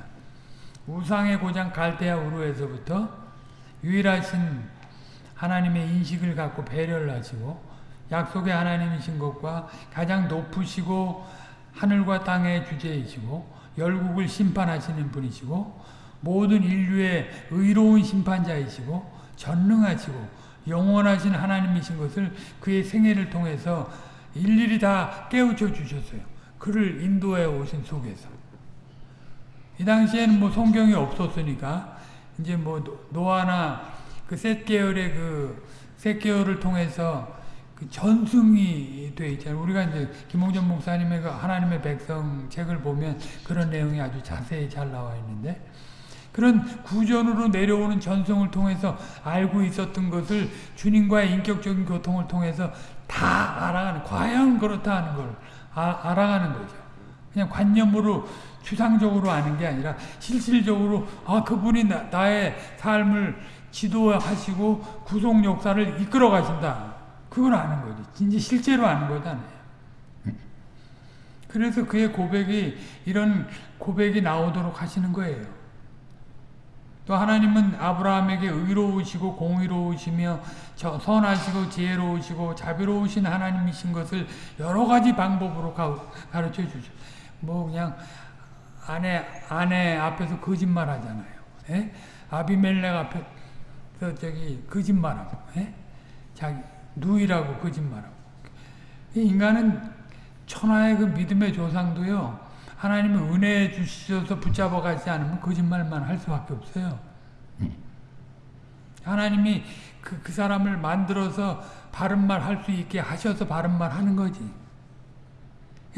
우상의 고장 갈대아 우르에서부터 유일하신 하나님의 인식을 갖고 배려를 하시고 약속의 하나님이신 것과 가장 높으시고 하늘과 땅의 주제이시고 열국을 심판하시는 분이시고 모든 인류의 의로운 심판자이시고 전능하시고 영원하신 하나님이신 것을 그의 생애를 통해서 일일이 다 깨우쳐 주셨어요. 그를 인도해 오신 속에서. 이 당시에는 뭐 성경이 없었으니까 이제 뭐 노아나 그 셋 계열의 그 셋 계열을 통해서 그 전승이 돼 있잖아요. 우리가 이제 김홍전 목사님의 그 하나님의 백성 책을 보면 그런 내용이 아주 자세히 잘 나와 있는데 그런 구전으로 내려오는 전승을 통해서 알고 있었던 것을 주님과의 인격적인 교통을 통해서 다 알아가는 과연 그렇다 하는 걸 아, 알아가는 거죠. 그냥 관념으로 추상적으로 아는 게 아니라 실질적으로 아 그분이 나, 나의 삶을 지도하시고 구속 역사를 이끌어 가신다. 그걸 아는 거지. 이제 실제로 아는 거잖아요. 그래서 그의 고백이 이런 고백이 나오도록 하시는 거예요. 또 하나님은 아브라함에게 의로우시고 공의로우시며 선하시고 지혜로우시고 자비로우신 하나님이신 것을 여러 가지 방법으로 가르쳐 주죠. 뭐 그냥 아내 아내 앞에서 거짓말 하잖아요. 예? 아비멜렉 앞에서 저기 거짓말하고, 예? 자기 누이라고 거짓말하고. 인간은 천하의 그 믿음의 조상도요. 하나님의 은혜 주셔서 붙잡아 가지 않으면 거짓말만 할 수밖에 없어요. 하나님이 그, 그 사람을 만들어서 바른 말 할 수 있게 하셔서 바른 말 하는 거지.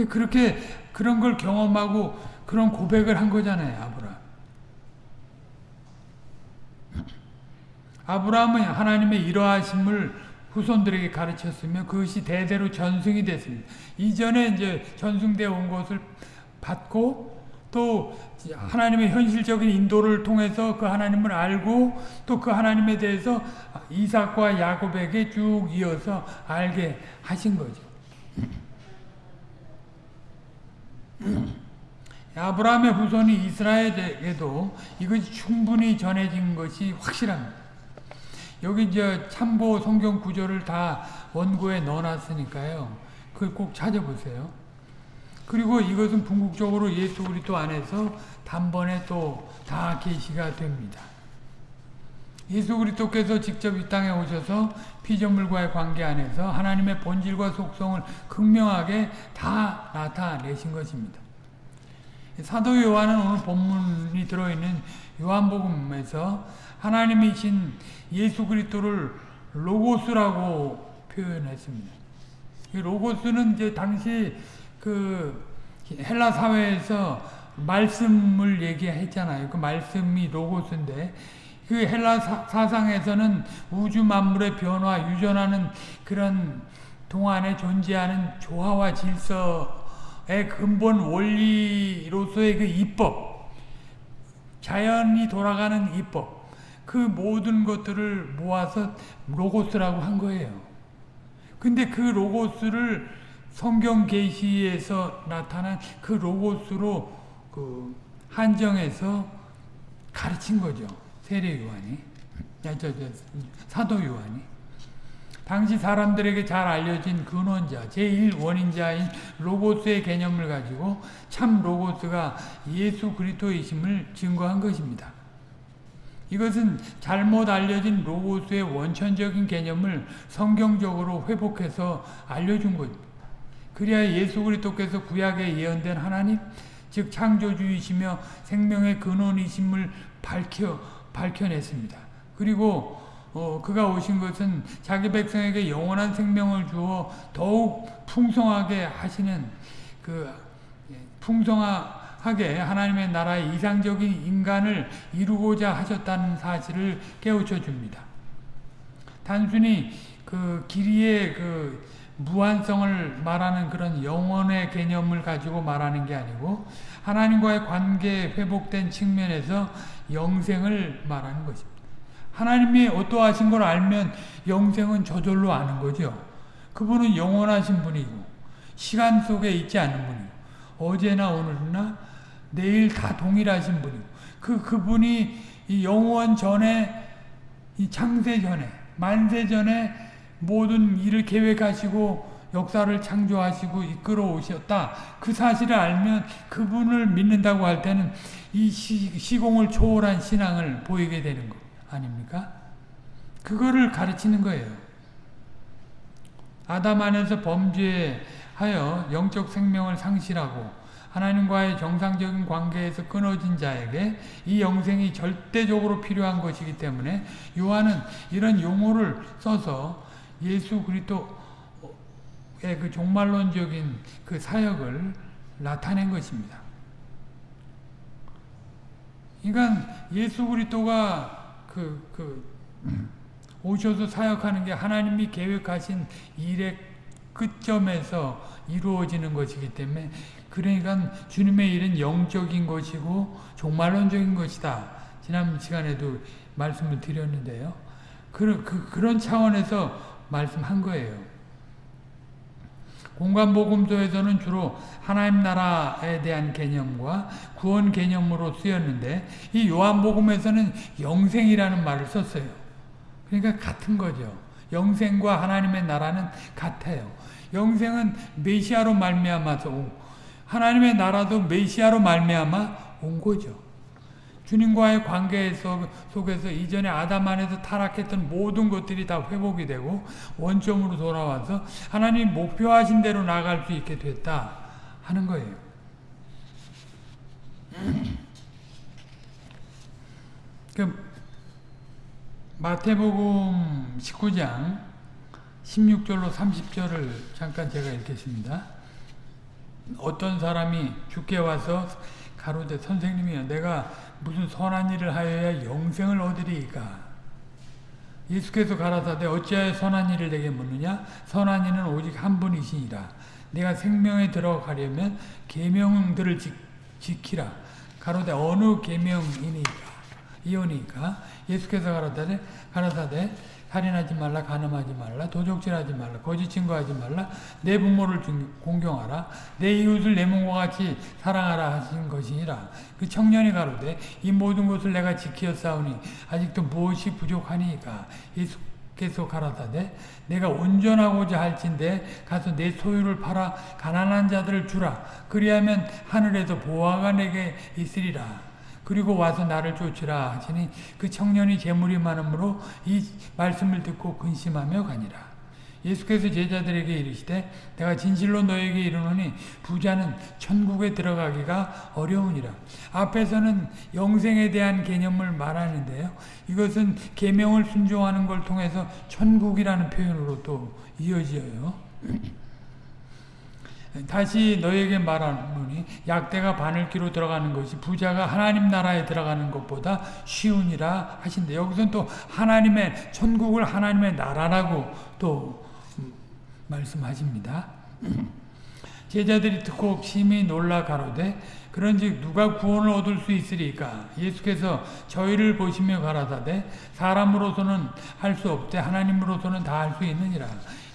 그렇게 그런 걸 경험하고 그런 고백을 한 거잖아요, 아브라함. 아브라함은 하나님의 이러하심을 후손들에게 가르쳤으며 그것이 대대로 전승이 됐습니다. 이전에 이제 전승되어 온 것을 받고 또 하나님의 현실적인 인도를 통해서 그 하나님을 알고 또 그 하나님에 대해서 이삭과 야곱에게 쭉 이어서 알게 하신 거죠. 아브라함의 후손이 이스라엘에게도 이것이 충분히 전해진 것이 확실합니다. 여기 이제 참고 성경 구절을 다 원고에 넣어놨으니까요. 그걸 꼭 찾아보세요. 그리고 이것은 궁극적으로 예수 그리스도 안에서 단번에 또 다 계시가 됩니다. 예수 그리스도께서 직접 이 땅에 오셔서 피조물과의 관계 안에서 하나님의 본질과 속성을 극명하게 다 나타내신 것입니다. 사도 요한은 오늘 본문이 들어있는 요한복음에서 하나님이신 예수 그리스도를 로고스라고 표현했습니다. 로고스는 이제 당시 그 헬라 사회에서 말씀을 얘기했잖아요. 그 말씀이 로고스인데 그 헬라 사, 상에서는 우주 만물의 변화, 유전하는 그런 동안에 존재하는 조화와 질서의 근본 원리로서의 그 이법, 자연이 돌아가는 이법, 그 모든 것들을 모아서 로고스라고 한 거예요. 근데 그 로고스를 성경 계시에서 나타난 그 로고스로 그 한정해서 가르친 거죠. 세례 요한이. 저, 저, 사도 요한이. 당시 사람들에게 잘 알려진 근원자, 제1원인자인 로고스의 개념을 가지고 참 로고스가 예수 그리스도이심을 증거한 것입니다. 이것은 잘못 알려진 로고스의 원천적인 개념을 성경적으로 회복해서 알려준 것. 그래야 예수 그리스도께서 구약에 예언된 하나님, 즉 창조주이시며 생명의 근원이심을 밝혀 밝혀냈습니다. 그리고 어, 그가 오신 것은 자기 백성에게 영원한 생명을 주어 더욱 풍성하게 하시는 그 예, 풍성하게 하나님의 나라의 이상적인 인간을 이루고자 하셨다는 사실을 깨우쳐 줍니다. 단순히 그 길이의 그 무한성을 말하는 그런 영원의 개념을 가지고 말하는 게 아니고 하나님과의 관계 회복된 측면에서 영생을 말하는 것입니다. 하나님이 어떠하신 걸 알면 영생은 저절로 아는 거죠. 그분은 영원하신 분이고 시간 속에 있지 않는 분이고 어제나 오늘나 내일 다 동일하신 분이고 그 그분이 영원 전에 이 창세 전에 만세 전에 모든 일을 계획하시고 역사를 창조하시고 이끌어 오셨다. 그 사실을 알면 그분을 믿는다고 할 때는 이 시, 공을 초월한 신앙을 보이게 되는 거 아닙니까? 그거를 가르치는 거예요. 아담 안에서 범죄하여 영적 생명을 상실하고 하나님과의 정상적인 관계에서 끊어진 자에게 이 영생이 절대적으로 필요한 것이기 때문에 요한은 이런 용어를 써서 예수 그리스도의 그 종말론적인 그 사역을 나타낸 것입니다. 그러니까 예수 그리스도가 그, 그 오셔서 사역하는 게 하나님이 계획하신 일의 끝점에서 이루어지는 것이기 때문에 그러니까 주님의 일은 영적인 것이고 종말론적인 것이다. 지난 시간에도 말씀을 드렸는데요. 그, 그, 그런 차원에서 말씀한 거예요. 공간복음서에서는 주로 하나님 나라에 대한 개념과 구원 개념으로 쓰였는데 이 요한복음에서는 영생이라는 말을 썼어요. 그러니까 같은 거죠. 영생과 하나님의 나라는 같아요. 영생은 메시아로 말미암아서 하나님의 나라도 메시아로 말미암아 온 거죠. 주님과의 관계 속에서 이전에 아담 안에서 타락했던 모든 것들이 다 회복이 되고 원점으로 돌아와서 하나님 목표하신 대로 나아갈 수 있게 됐다 하는 거예요. 그 마태복음 19장 16절로 30절을 잠깐 제가 읽겠습니다. 어떤 사람이 주께 와서 가로되 선생님이여 내가 무슨 선한 일을 하여야 영생을 얻으리이까? 예수께서 가라사대 어찌하여 선한 일을 내게 묻느냐? 선한 이는 오직 한 분이시니라. 내가 생명에 들어가려면 계명들을 지 키라. 가로되 어느 계명이니까? 이오니까? 예수께서 가라사대 가라사대 살인하지 말라 가늠하지 말라 도적질하지 말라 거짓 증거하지 말라 내 부모를 공경하라 내 이웃을 내 몸과 같이 사랑하라 하신 것이니라. 그 청년이 가로되 이 모든 것을 내가 지키었사오니 아직도 무엇이 부족하니까? 예수께서 가라사대 내가 온전하고자 할진대 가서 내 소유를 팔아 가난한 자들을 주라. 그리하면 하늘에서 보화가 내게 있으리라 그리고 와서 나를 쫓으라 하시니 그 청년이 재물이 많으므로 이 말씀을 듣고 근심하며 가니라. 예수께서 제자들에게 이르시되 내가 진실로 너에게 이르노니 부자는 천국에 들어가기가 어려우니라. 앞에서는 영생에 대한 개념을 말하는데요. 이것은 계명을 순종하는 걸 통해서 천국이라는 표현으로 또 이어져요. 다시 너에게 말하노니 약대가 바늘기로 들어가는 것이 부자가 하나님 나라에 들어가는 것보다 쉬우니라 하신데 여기서는 또 하나님의 천국을 하나님의 나라라고 또 말씀하십니다. 제자들이 듣고 심히 놀라 가로되 그런즉 누가 구원을 얻을 수 있으리까? 예수께서 저희를 보시며 가라사대 사람으로서는 할 수 없되 하나님으로서는 다 할 수 있느니라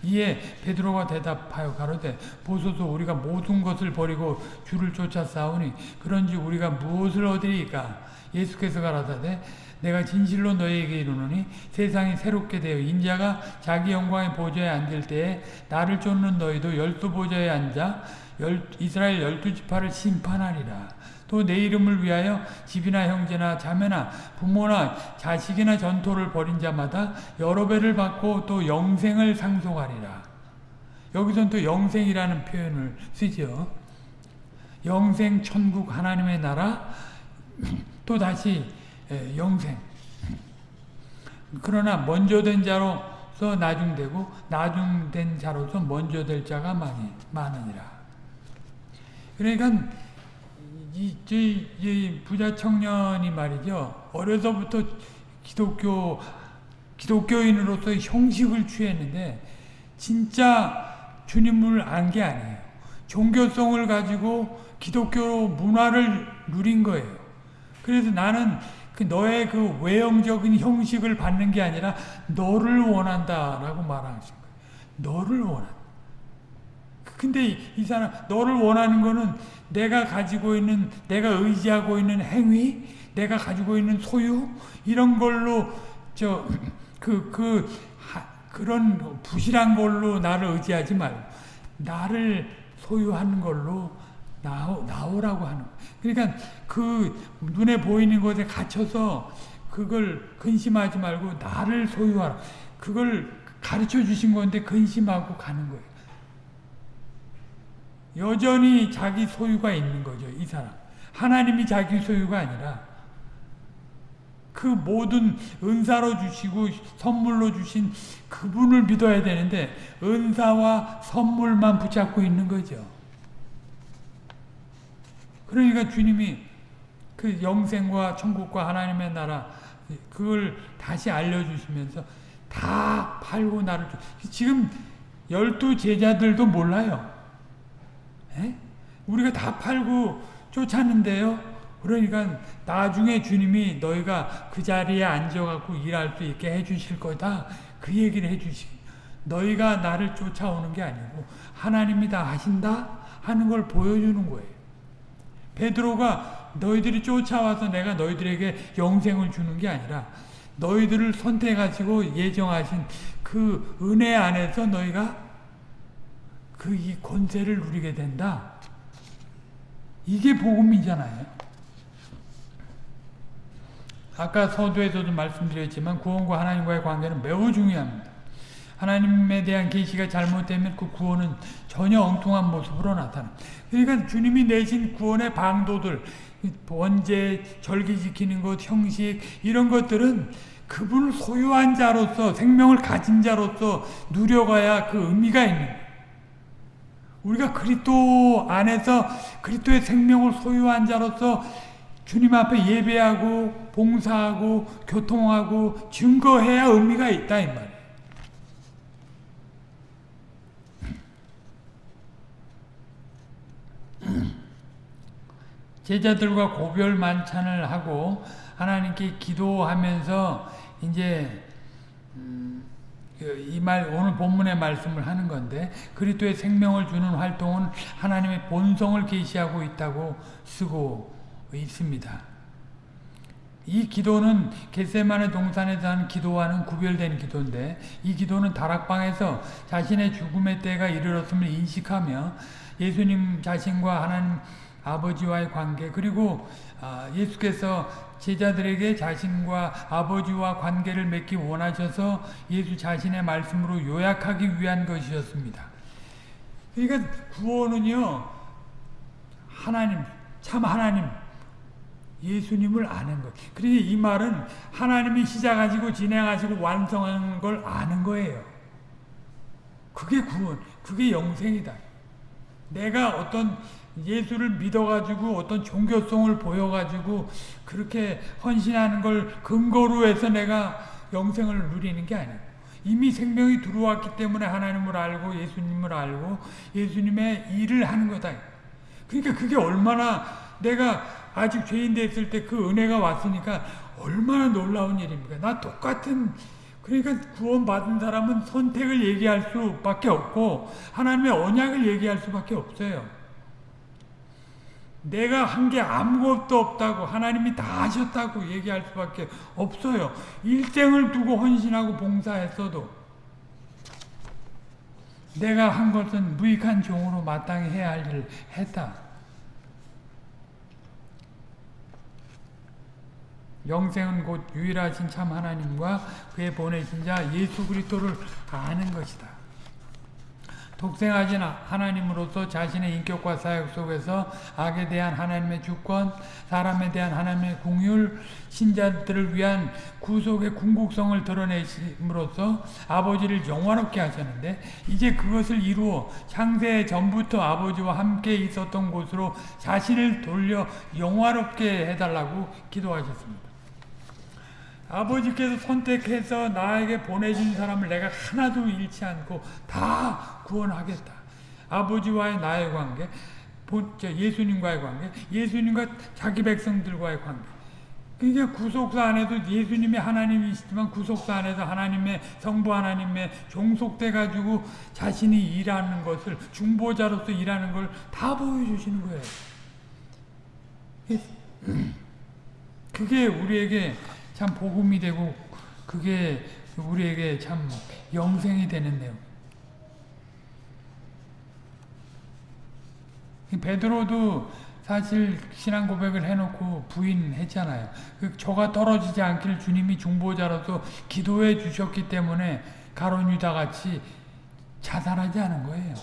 이에 베드로가 대답하여 가로되 보소서 우리가 모든 것을 버리고 주를 쫓아 싸우니 그런즉 우리가 무엇을 얻으리까 예수께서 가라사대 내가 진실로 너희에게 이르노니 세상이 새롭게 되어 인자가 자기 영광의 보좌에 앉을 때에 나를 쫓는 너희도 열두 보좌에 앉아 열, 이스라엘 열두 지파를 심판하리라. 또 내 이름을 위하여 집이나 형제나 자매나 부모나 자식이나 전토를 벌인 자마다 여러 배를 받고 또 영생을 상속하리라. 여기선 또 영생이라는 표현을 쓰죠. 영생, 천국, 하나님의 나라, 또 다시 영생. 그러나 먼저 된 자로서 나중되고 나중된 자로서 먼저 될 자가 많이 많으니라. 그러니까 이, 이, 이 부자 청년이 말이죠. 어려서부터 기독교, 기독교인으로서 형식을 취했는데, 진짜 주님을 안 게 아니에요. 종교성을 가지고 기독교 문화를 누린 거예요. 그래서 나는 그 너의 그 외형적인 형식을 받는 게 아니라 너를 원한다라고 말하신 거예요. 너를 원한다. 근데 이 사람 너를 원하는 거는 내가 가지고 있는 내가 의지하고 있는 행위, 내가 가지고 있는 소유 이런 걸로 저 그그 그, 그런 부실한 걸로 나를 의지하지 말고 나를 소유하는 걸로 나오, 나오라고 하는 그러니까 그 눈에 보이는 것에 갇혀서 그걸 근심하지 말고 나를 소유하라. 그걸 가르쳐 주신 건데 근심하고 가는 거예요. 여전히 자기 소유가 있는 거죠. 이 사람. 하나님이 자기 소유가 아니라 그 모든 은사로 주시고 선물로 주신 그분을 믿어야 되는데 은사와 선물만 붙잡고 있는 거죠. 그러니까 주님이 그 영생과 천국과 하나님의 나라 그걸 다시 알려주시면서 다 팔고 나를 지금 열두 제자들도 몰라요. 에? 우리가 다 팔고 쫓았는데요. 그러니까 나중에 주님이 너희가 그 자리에 앉아갖고 일할 수 있게 해주실 거다. 그 얘기를 해주시. 너희가 나를 쫓아오는 게 아니고 하나님이 다 하신다 하는 걸 보여주는 거예요. 베드로가 너희들이 쫓아와서 내가 너희들에게 영생을 주는 게 아니라 너희들을 선택하시고 예정하신 그 은혜 안에서 너희가 그 이 권세를 누리게 된다. 이게 복음이잖아요. 아까 서두에서도 말씀드렸지만 구원과 하나님과의 관계는 매우 중요합니다. 하나님에 대한 계시가 잘못되면 그 구원은 전혀 엉뚱한 모습으로 나타납니다. 그러니까 주님이 내신 구원의 방도들, 원죄, 절기 지키는 것, 형식 이런 것들은 그분을 소유한 자로서 생명을 가진 자로서 누려가야 그 의미가 있는 거예요. 우리가 그리스도 안에서 그리스도의 생명을 소유한 자로서 주님 앞에 예배하고 봉사하고 교통하고 증거해야 의미가 있다 이 말이에요. 제자들과 고별 만찬을 하고 하나님께 기도하면서 이제 음, 이 말 오늘 본문의 말씀을 하는 건데 그리스도의 생명을 주는 활동은 하나님의 본성을 계시하고 있다고 쓰고 있습니다. 이 기도는 겟세마네 동산에서 하는 기도와는 구별된 기도인데 이 기도는 다락방에서 자신의 죽음의 때가 이르렀음을 인식하며 예수님 자신과 하나님 아버지와의 관계 그리고 예수께서 제자들에게 자신과 아버지와 관계를 맺기 원하셔서 예수 자신의 말씀으로 요약하기 위한 것이었습니다. 그러니까 구원은요 하나님 참 하나님 예수님을 아는 것. 그러니까 이 말은 하나님이 시작하시고 진행하시고 완성하는 걸 아는 거예요. 그게 구원, 그게 영생이다. 내가 어떤 예수를 믿어가지고 어떤 종교성을 보여가지고 그렇게 헌신하는 걸 근거로 해서 내가 영생을 누리는 게 아니에요. 이미 생명이 들어왔기 때문에 하나님을 알고 예수님을 알고 예수님의 일을 하는 거다. 그러니까 그게 얼마나 내가 아직 죄인 됐을 때 그 은혜가 왔으니까 얼마나 놀라운 일입니까? 나 똑같은 그러니까 구원받은 사람은 선택을 얘기할 수밖에 없고 하나님의 언약을 얘기할 수밖에 없어요. 내가 한 게 아무것도 없다고 하나님이 다 하셨다고 얘기할 수밖에 없어요. 일생을 두고 헌신하고 봉사했어도 내가 한 것은 무익한 종으로 마땅히 해야 할 일을 했다. 영생은 곧 유일하신 참 하나님과 그의 보내신 자 예수 그리스도를 아는 것이다. 독생하신 하나님으로서 자신의 인격과 사역 속에서 악에 대한 하나님의 주권, 사람에 대한 하나님의 궁율, 신자들을 위한 구속의 궁극성을 드러내심으로써 아버지를 영화롭게 하셨는데 이제 그것을 이루어 창세 전부터 아버지와 함께 있었던 곳으로 자신을 돌려 영화롭게 해달라고 기도하셨습니다. 아버지께서 선택해서 나에게 보내준 사람을 내가 하나도 잃지 않고 다 구원하겠다. 아버지와의 나의 관계, 예수님과의 관계, 예수님과 자기 백성들과의 관계. 그러니까 구속사 안에도 예수님이 하나님이시지만 구속사 안에서 하나님의 성부 하나님의 종속돼 가지고 자신이 일하는 것을 중보자로서 일하는 걸 다 보여주시는 거예요. 그게 우리에게 참 복음이 되고 그게 우리에게 참 영생이 되는 내용. 베드로도 사실 신앙 고백을 해놓고 부인했잖아요. 그 저가 떨어지지 않기를 주님이 중보자로서 기도해 주셨기 때문에 가론 유다 같이 자살하지 않은 거예요.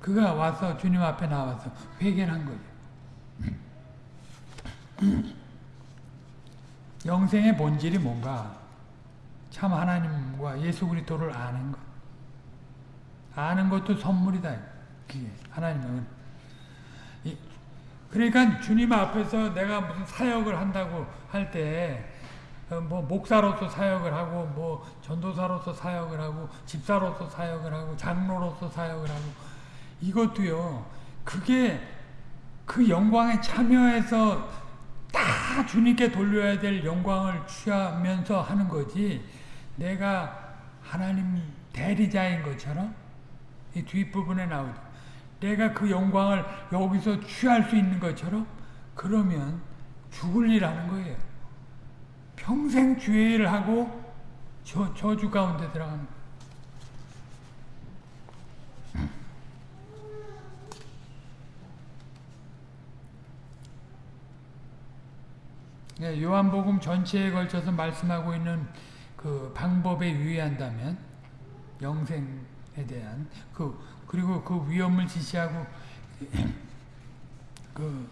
그가 와서 주님 앞에 나와서 회개를 한 거예요. 영생의 본질이 뭔가? 참 하나님과 예수 그리스도를 아는 것. 아는 것도 선물이다. 그게 하나님은 그러니까 주님 앞에서 내가 무슨 사역을 한다고 할 때 뭐 목사로서 사역을 하고 뭐 전도사로서 사역을 하고 집사로서 사역을 하고 장로로서 사역을 하고 이것도요. 그게 그 영광에 참여해서 다 주님께 돌려야 될 영광을 취하면서 하는 거지 내가 하나님 대리자인 것처럼 이 뒷부분에 나오죠. 내가 그 영광을 여기서 취할 수 있는 것처럼 그러면 죽을 일 하는 거예요. 평생 주의를 하고 저, 저주 가운데 들어가는 거예요. 네, 요한복음 전체에 걸쳐서 말씀하고 있는 그 방법에 유의한다면 영생에 대한 그 그리고 그 위험을 지시하고 그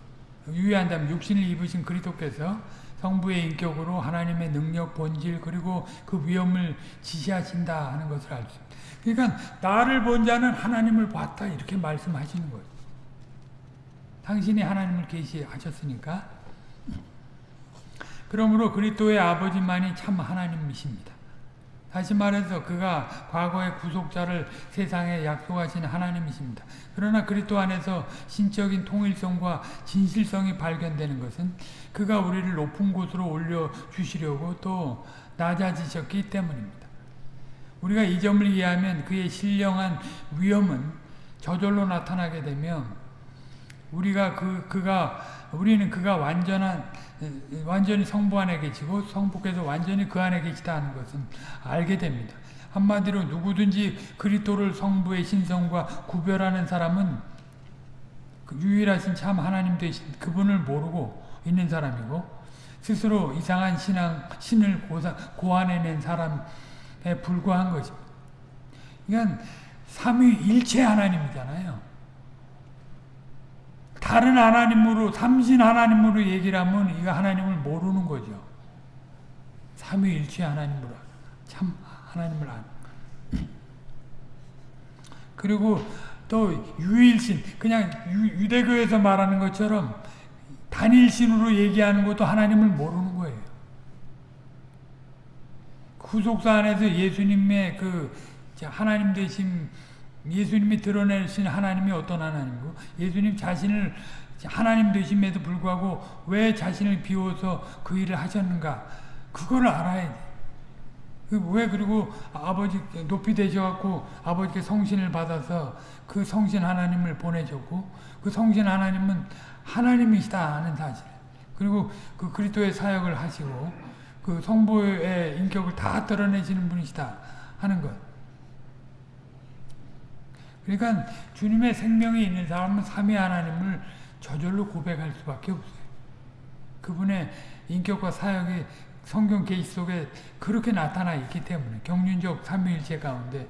유의한다면 육신을 입으신 그리스도께서 성부의 인격으로 하나님의 능력 본질 그리고 그 위험을 지시하신다 하는 것을 알 수. 그러니까 나를 본 자는 하나님을 봤다 이렇게 말씀하시는 거예요. 당신이 하나님을 계시하셨으니까 그러므로 그리스도의 아버지만이 참 하나님이십니다. 다시 말해서 그가 과거의 구속자를 세상에 약속하신 하나님이십니다. 그러나 그리스도 안에서 신적인 통일성과 진실성이 발견되는 것은 그가 우리를 높은 곳으로 올려 주시려고 또 낮아지셨기 때문입니다. 우리가 이 점을 이해하면 그의 신령한 위엄은 저절로 나타나게 되며 우리가 그 그가 우리는 그가 완전한 완전히 성부 안에 계시고 성부께서 완전히 그 안에 계시다 하는 것은 알게 됩니다. 한마디로 누구든지 그리스도를 성부의 신성과 구별하는 사람은 그 유일하신 참 하나님 되신 그분을 모르고 있는 사람이고 스스로 이상한 신앙 신을 고사, 고안해낸 사람에 불과한 것입니다. 그러니까 삼위일체 하나님이잖아요. 다른 하나님으로 삼신 하나님으로 얘기를 하면 이거 하나님을 모르는 거죠. 삼위일체 하나님으로 참 하나님을 아는. 그리고 또 유일신 그냥 유, 대교에서 말하는 것처럼 단일신으로 얘기하는 것도 하나님을 모르는 거예요. 구속사 안에서 예수님의 그 하나님 되신 예수님이 드러내신 하나님이 어떤 하나님이고 예수님 자신을 하나님 되심에도 불구하고 왜 자신을 비워서 그 일을 하셨는가? 그걸 알아야 돼. 그왜 그리고 아버지 높이 되셔갖고 아버지께 성신을 받아서 그 성신 하나님을 보내줬고 그 성신 하나님은 하나님이시다 하는 사실. 그리고 그 그리스도의 사역을 하시고 그 성부의 인격을 다 드러내시는 분이시다 하는 것 그러니까 주님의 생명이 있는 사람은 삼위 하나님을 저절로 고백할 수밖에 없어요. 그분의 인격과 사역이 성경 계시 속에 그렇게 나타나 있기 때문에 경륜적 삼위일체 가운데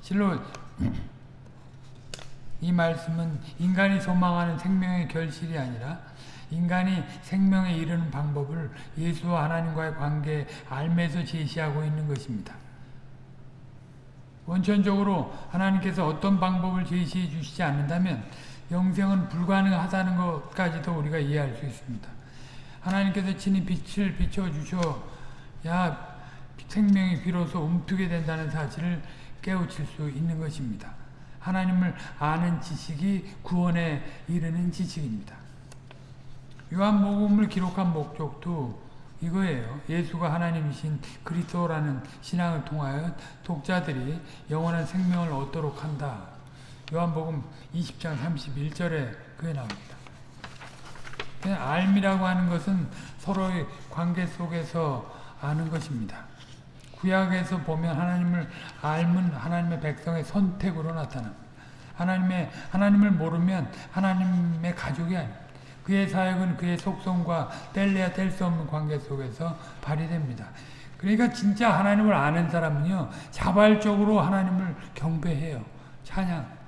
실로 이 말씀은 인간이 소망하는 생명의 결실이 아니라 인간이 생명에 이르는 방법을 예수와 하나님과의 관계에 알면서 제시하고 있는 것입니다. 원천적으로 하나님께서 어떤 방법을 제시해 주시지 않는다면 영생은 불가능하다는 것까지도 우리가 이해할 수 있습니다. 하나님께서 친히 빛을 비춰주셔야 생명이 비로소 움트게 된다는 사실을 깨우칠 수 있는 것입니다. 하나님을 아는 지식이 구원에 이르는 지식입니다. 요한복음을 기록한 목적도 이거예요. 예수가 하나님이신 그리스도라는 신앙을 통하여 독자들이 영원한 생명을 얻도록 한다. 요한복음 20장 31절에 그게 나옵니다. 알미라고 하는 것은 서로의 관계 속에서 아는 것입니다. 구약에서 보면 하나님을 알면 하나님의 백성의 선택으로 나타납니다. 하나님의, 하나님을 모르면 하나님의 가족이 아닙니다. 그의 사역은 그의 속성과 뗄래야 뗄 수 없는 관계 속에서 발휘됩니다. 그러니까 진짜 하나님을 아는 사람은요. 자발적으로 하나님을 경배해요. 찬양.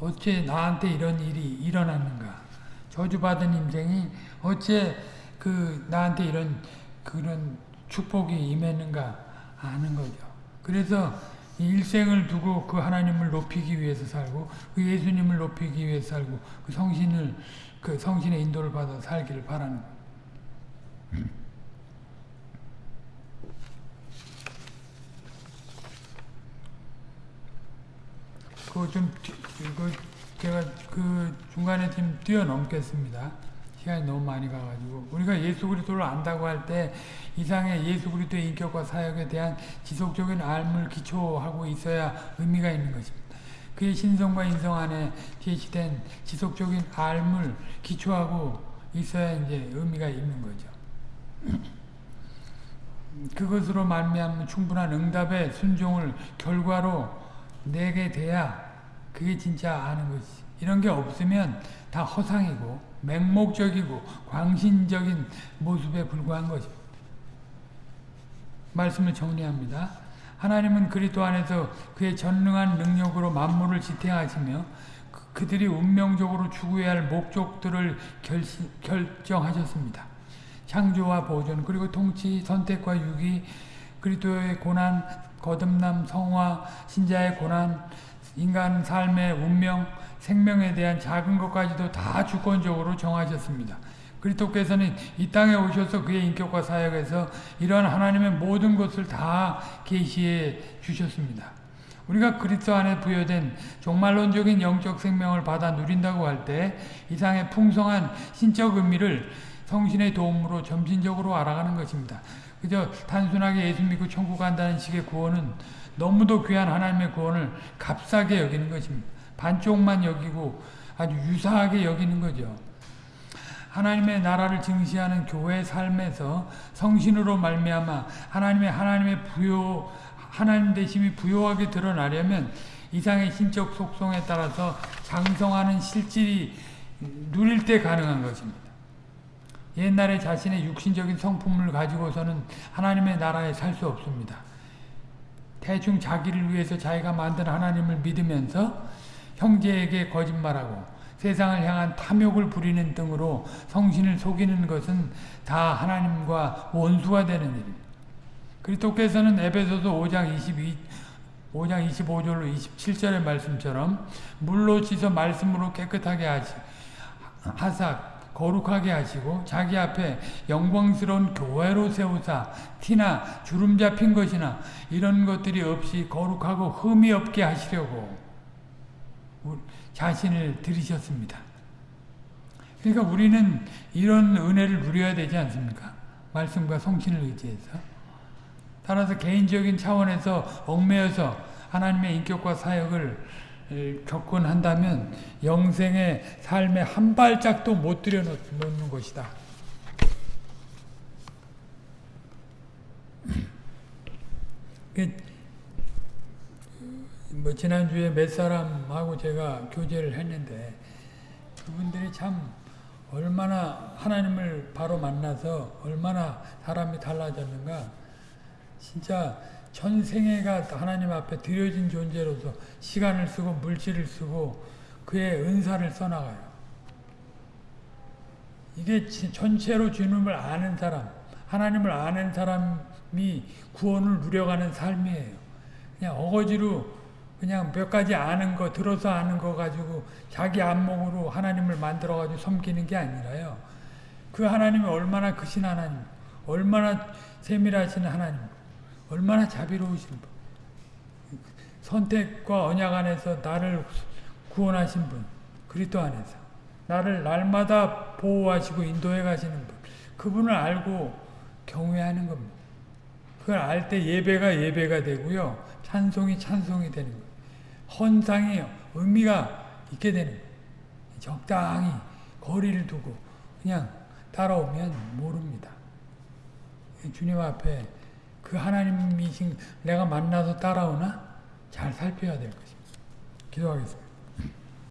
어째 나한테 이런 일이 일어났는가? 저주받은 인생이 어째 그 나한테 이런 그런 축복이 임했는가 아는 거죠. 그래서 일생을 두고 그 하나님을 높이기 위해서 살고 그 예수님을 높이기 위해서 살고 그 성신을 그 성신의 인도를 받아 살기를 바라는 그좀 그 제가 그 중간에 좀 뛰어넘겠습니다. 시간이 너무 많이 가가지고 우리가 예수 그리스도를 안다고 할 때 이상의 예수 그리스도의 인격과 사역에 대한 지속적인 알물 기초하고 있어야 의미가 있는 것입니다. 그의 신성과 인성 안에 제시된 지속적인 알물 기초하고 있어야 이제 의미가 있는 거죠. 그것으로 말미암은 충분한 응답의 순종을 결과로 내게 돼야 그게 진짜 아는 것이. 이런 게 없으면 다 허상이고 맹목적이고 광신적인 모습에 불과한 것입니다. 말씀을 정리합니다. 하나님은 그리스도 안에서 그의 전능한 능력으로 만물을 지탱하시며 그- 그들이 운명적으로 추구해야 할 목적들을 결시, 결정하셨습니다. 창조와 보존 그리고 통치, 선택과 유기, 그리스도의 고난, 거듭남, 성화, 신자의 고난, 인간 삶의 운명, 생명에 대한 작은 것까지도 다 주권적으로 정하셨습니다. 그리스도께서는 이 땅에 오셔서 그의 인격과 사역에서 이러한 하나님의 모든 것을 다 계시해 주셨습니다. 우리가 그리스도 안에 부여된 종말론적인 영적 생명을 받아 누린다고 할 때 이상의 풍성한 신적 의미를 성신의 도움으로 점진적으로 알아가는 것입니다. 그저 단순하게 예수 믿고 천국 간다는 식의 구원은 너무도 귀한 하나님의 구원을 값싸게 여기는 것입니다. 반쪽만 여기고 아주 유사하게 여기는 거죠. 하나님의 나라를 증시하는 교회 삶에서 성신으로 말미암아 하나님의 하나님의 부요 하나님 되심이 부요하게 드러나려면 이상의 신적 속성에 따라서 장성하는 실질이 누릴 때 가능한 것입니다. 옛날에 자신의 육신적인 성품을 가지고서는 하나님의 나라에 살 수 없습니다. 대충 자기를 위해서 자기가 만든 하나님을 믿으면서 형제에게 거짓말하고 세상을 향한 탐욕을 부리는 등으로 성신을 속이는 것은 다 하나님과 원수가 되는 일입니다. 그리스도께서는 에베소서 5장 22 5장 25절로 27절의 말씀처럼 물로 씻어 말씀으로 깨끗하게 하시, 하사 거룩하게 하시고 자기 앞에 영광스러운 교회로 세우사 티나 주름 잡힌 것이나 이런 것들이 없이 거룩하고 흠이 없게 하시려고 자신을 들이셨습니다. 그러니까 우리는 이런 은혜를 누려야 되지 않습니까? 말씀과 성신을 의지해서. 따라서 개인적인 차원에서 얽매여서 하나님의 인격과 사역을 접근한다면 영생의 삶에 한 발짝도 못 들여놓는 것이다. 뭐 지난주에 몇 사람하고 제가 교제를 했는데 그분들이 참 얼마나 하나님을 바로 만나서 얼마나 사람이 달라졌는가 진짜 전생애가 하나님 앞에 드려진 존재로서 시간을 쓰고 물질을 쓰고 그의 은사를 써나가요. 이게 전체로 주님을 아는 사람, 하나님을 아는 사람이 구원을 누려가는 삶이에요. 그냥 어거지로 그냥 몇 가지 아는 거, 들어서 아는 거 가지고 자기 안목으로 하나님을 만들어가지고 섬기는 게 아니라요. 그 하나님이 얼마나 크신 하나님, 얼마나 세밀하신 하나님, 얼마나 자비로우신 분. 선택과 언약 안에서 나를 구원하신 분. 그리스도 안에서. 나를 날마다 보호하시고 인도해 가시는 분. 그분을 알고 경외하는 겁니다. 그걸 알 때 예배가 예배가 되고요. 찬송이 찬송이 되는 거예요. 헌상이 의미가 있게 되는. 적당히 거리를 두고 그냥 따라오면 모릅니다. 주님 앞에 그 하나님이신 내가 만나서 따라오나 잘 살펴야 될 것입니다. 기도하겠습니다.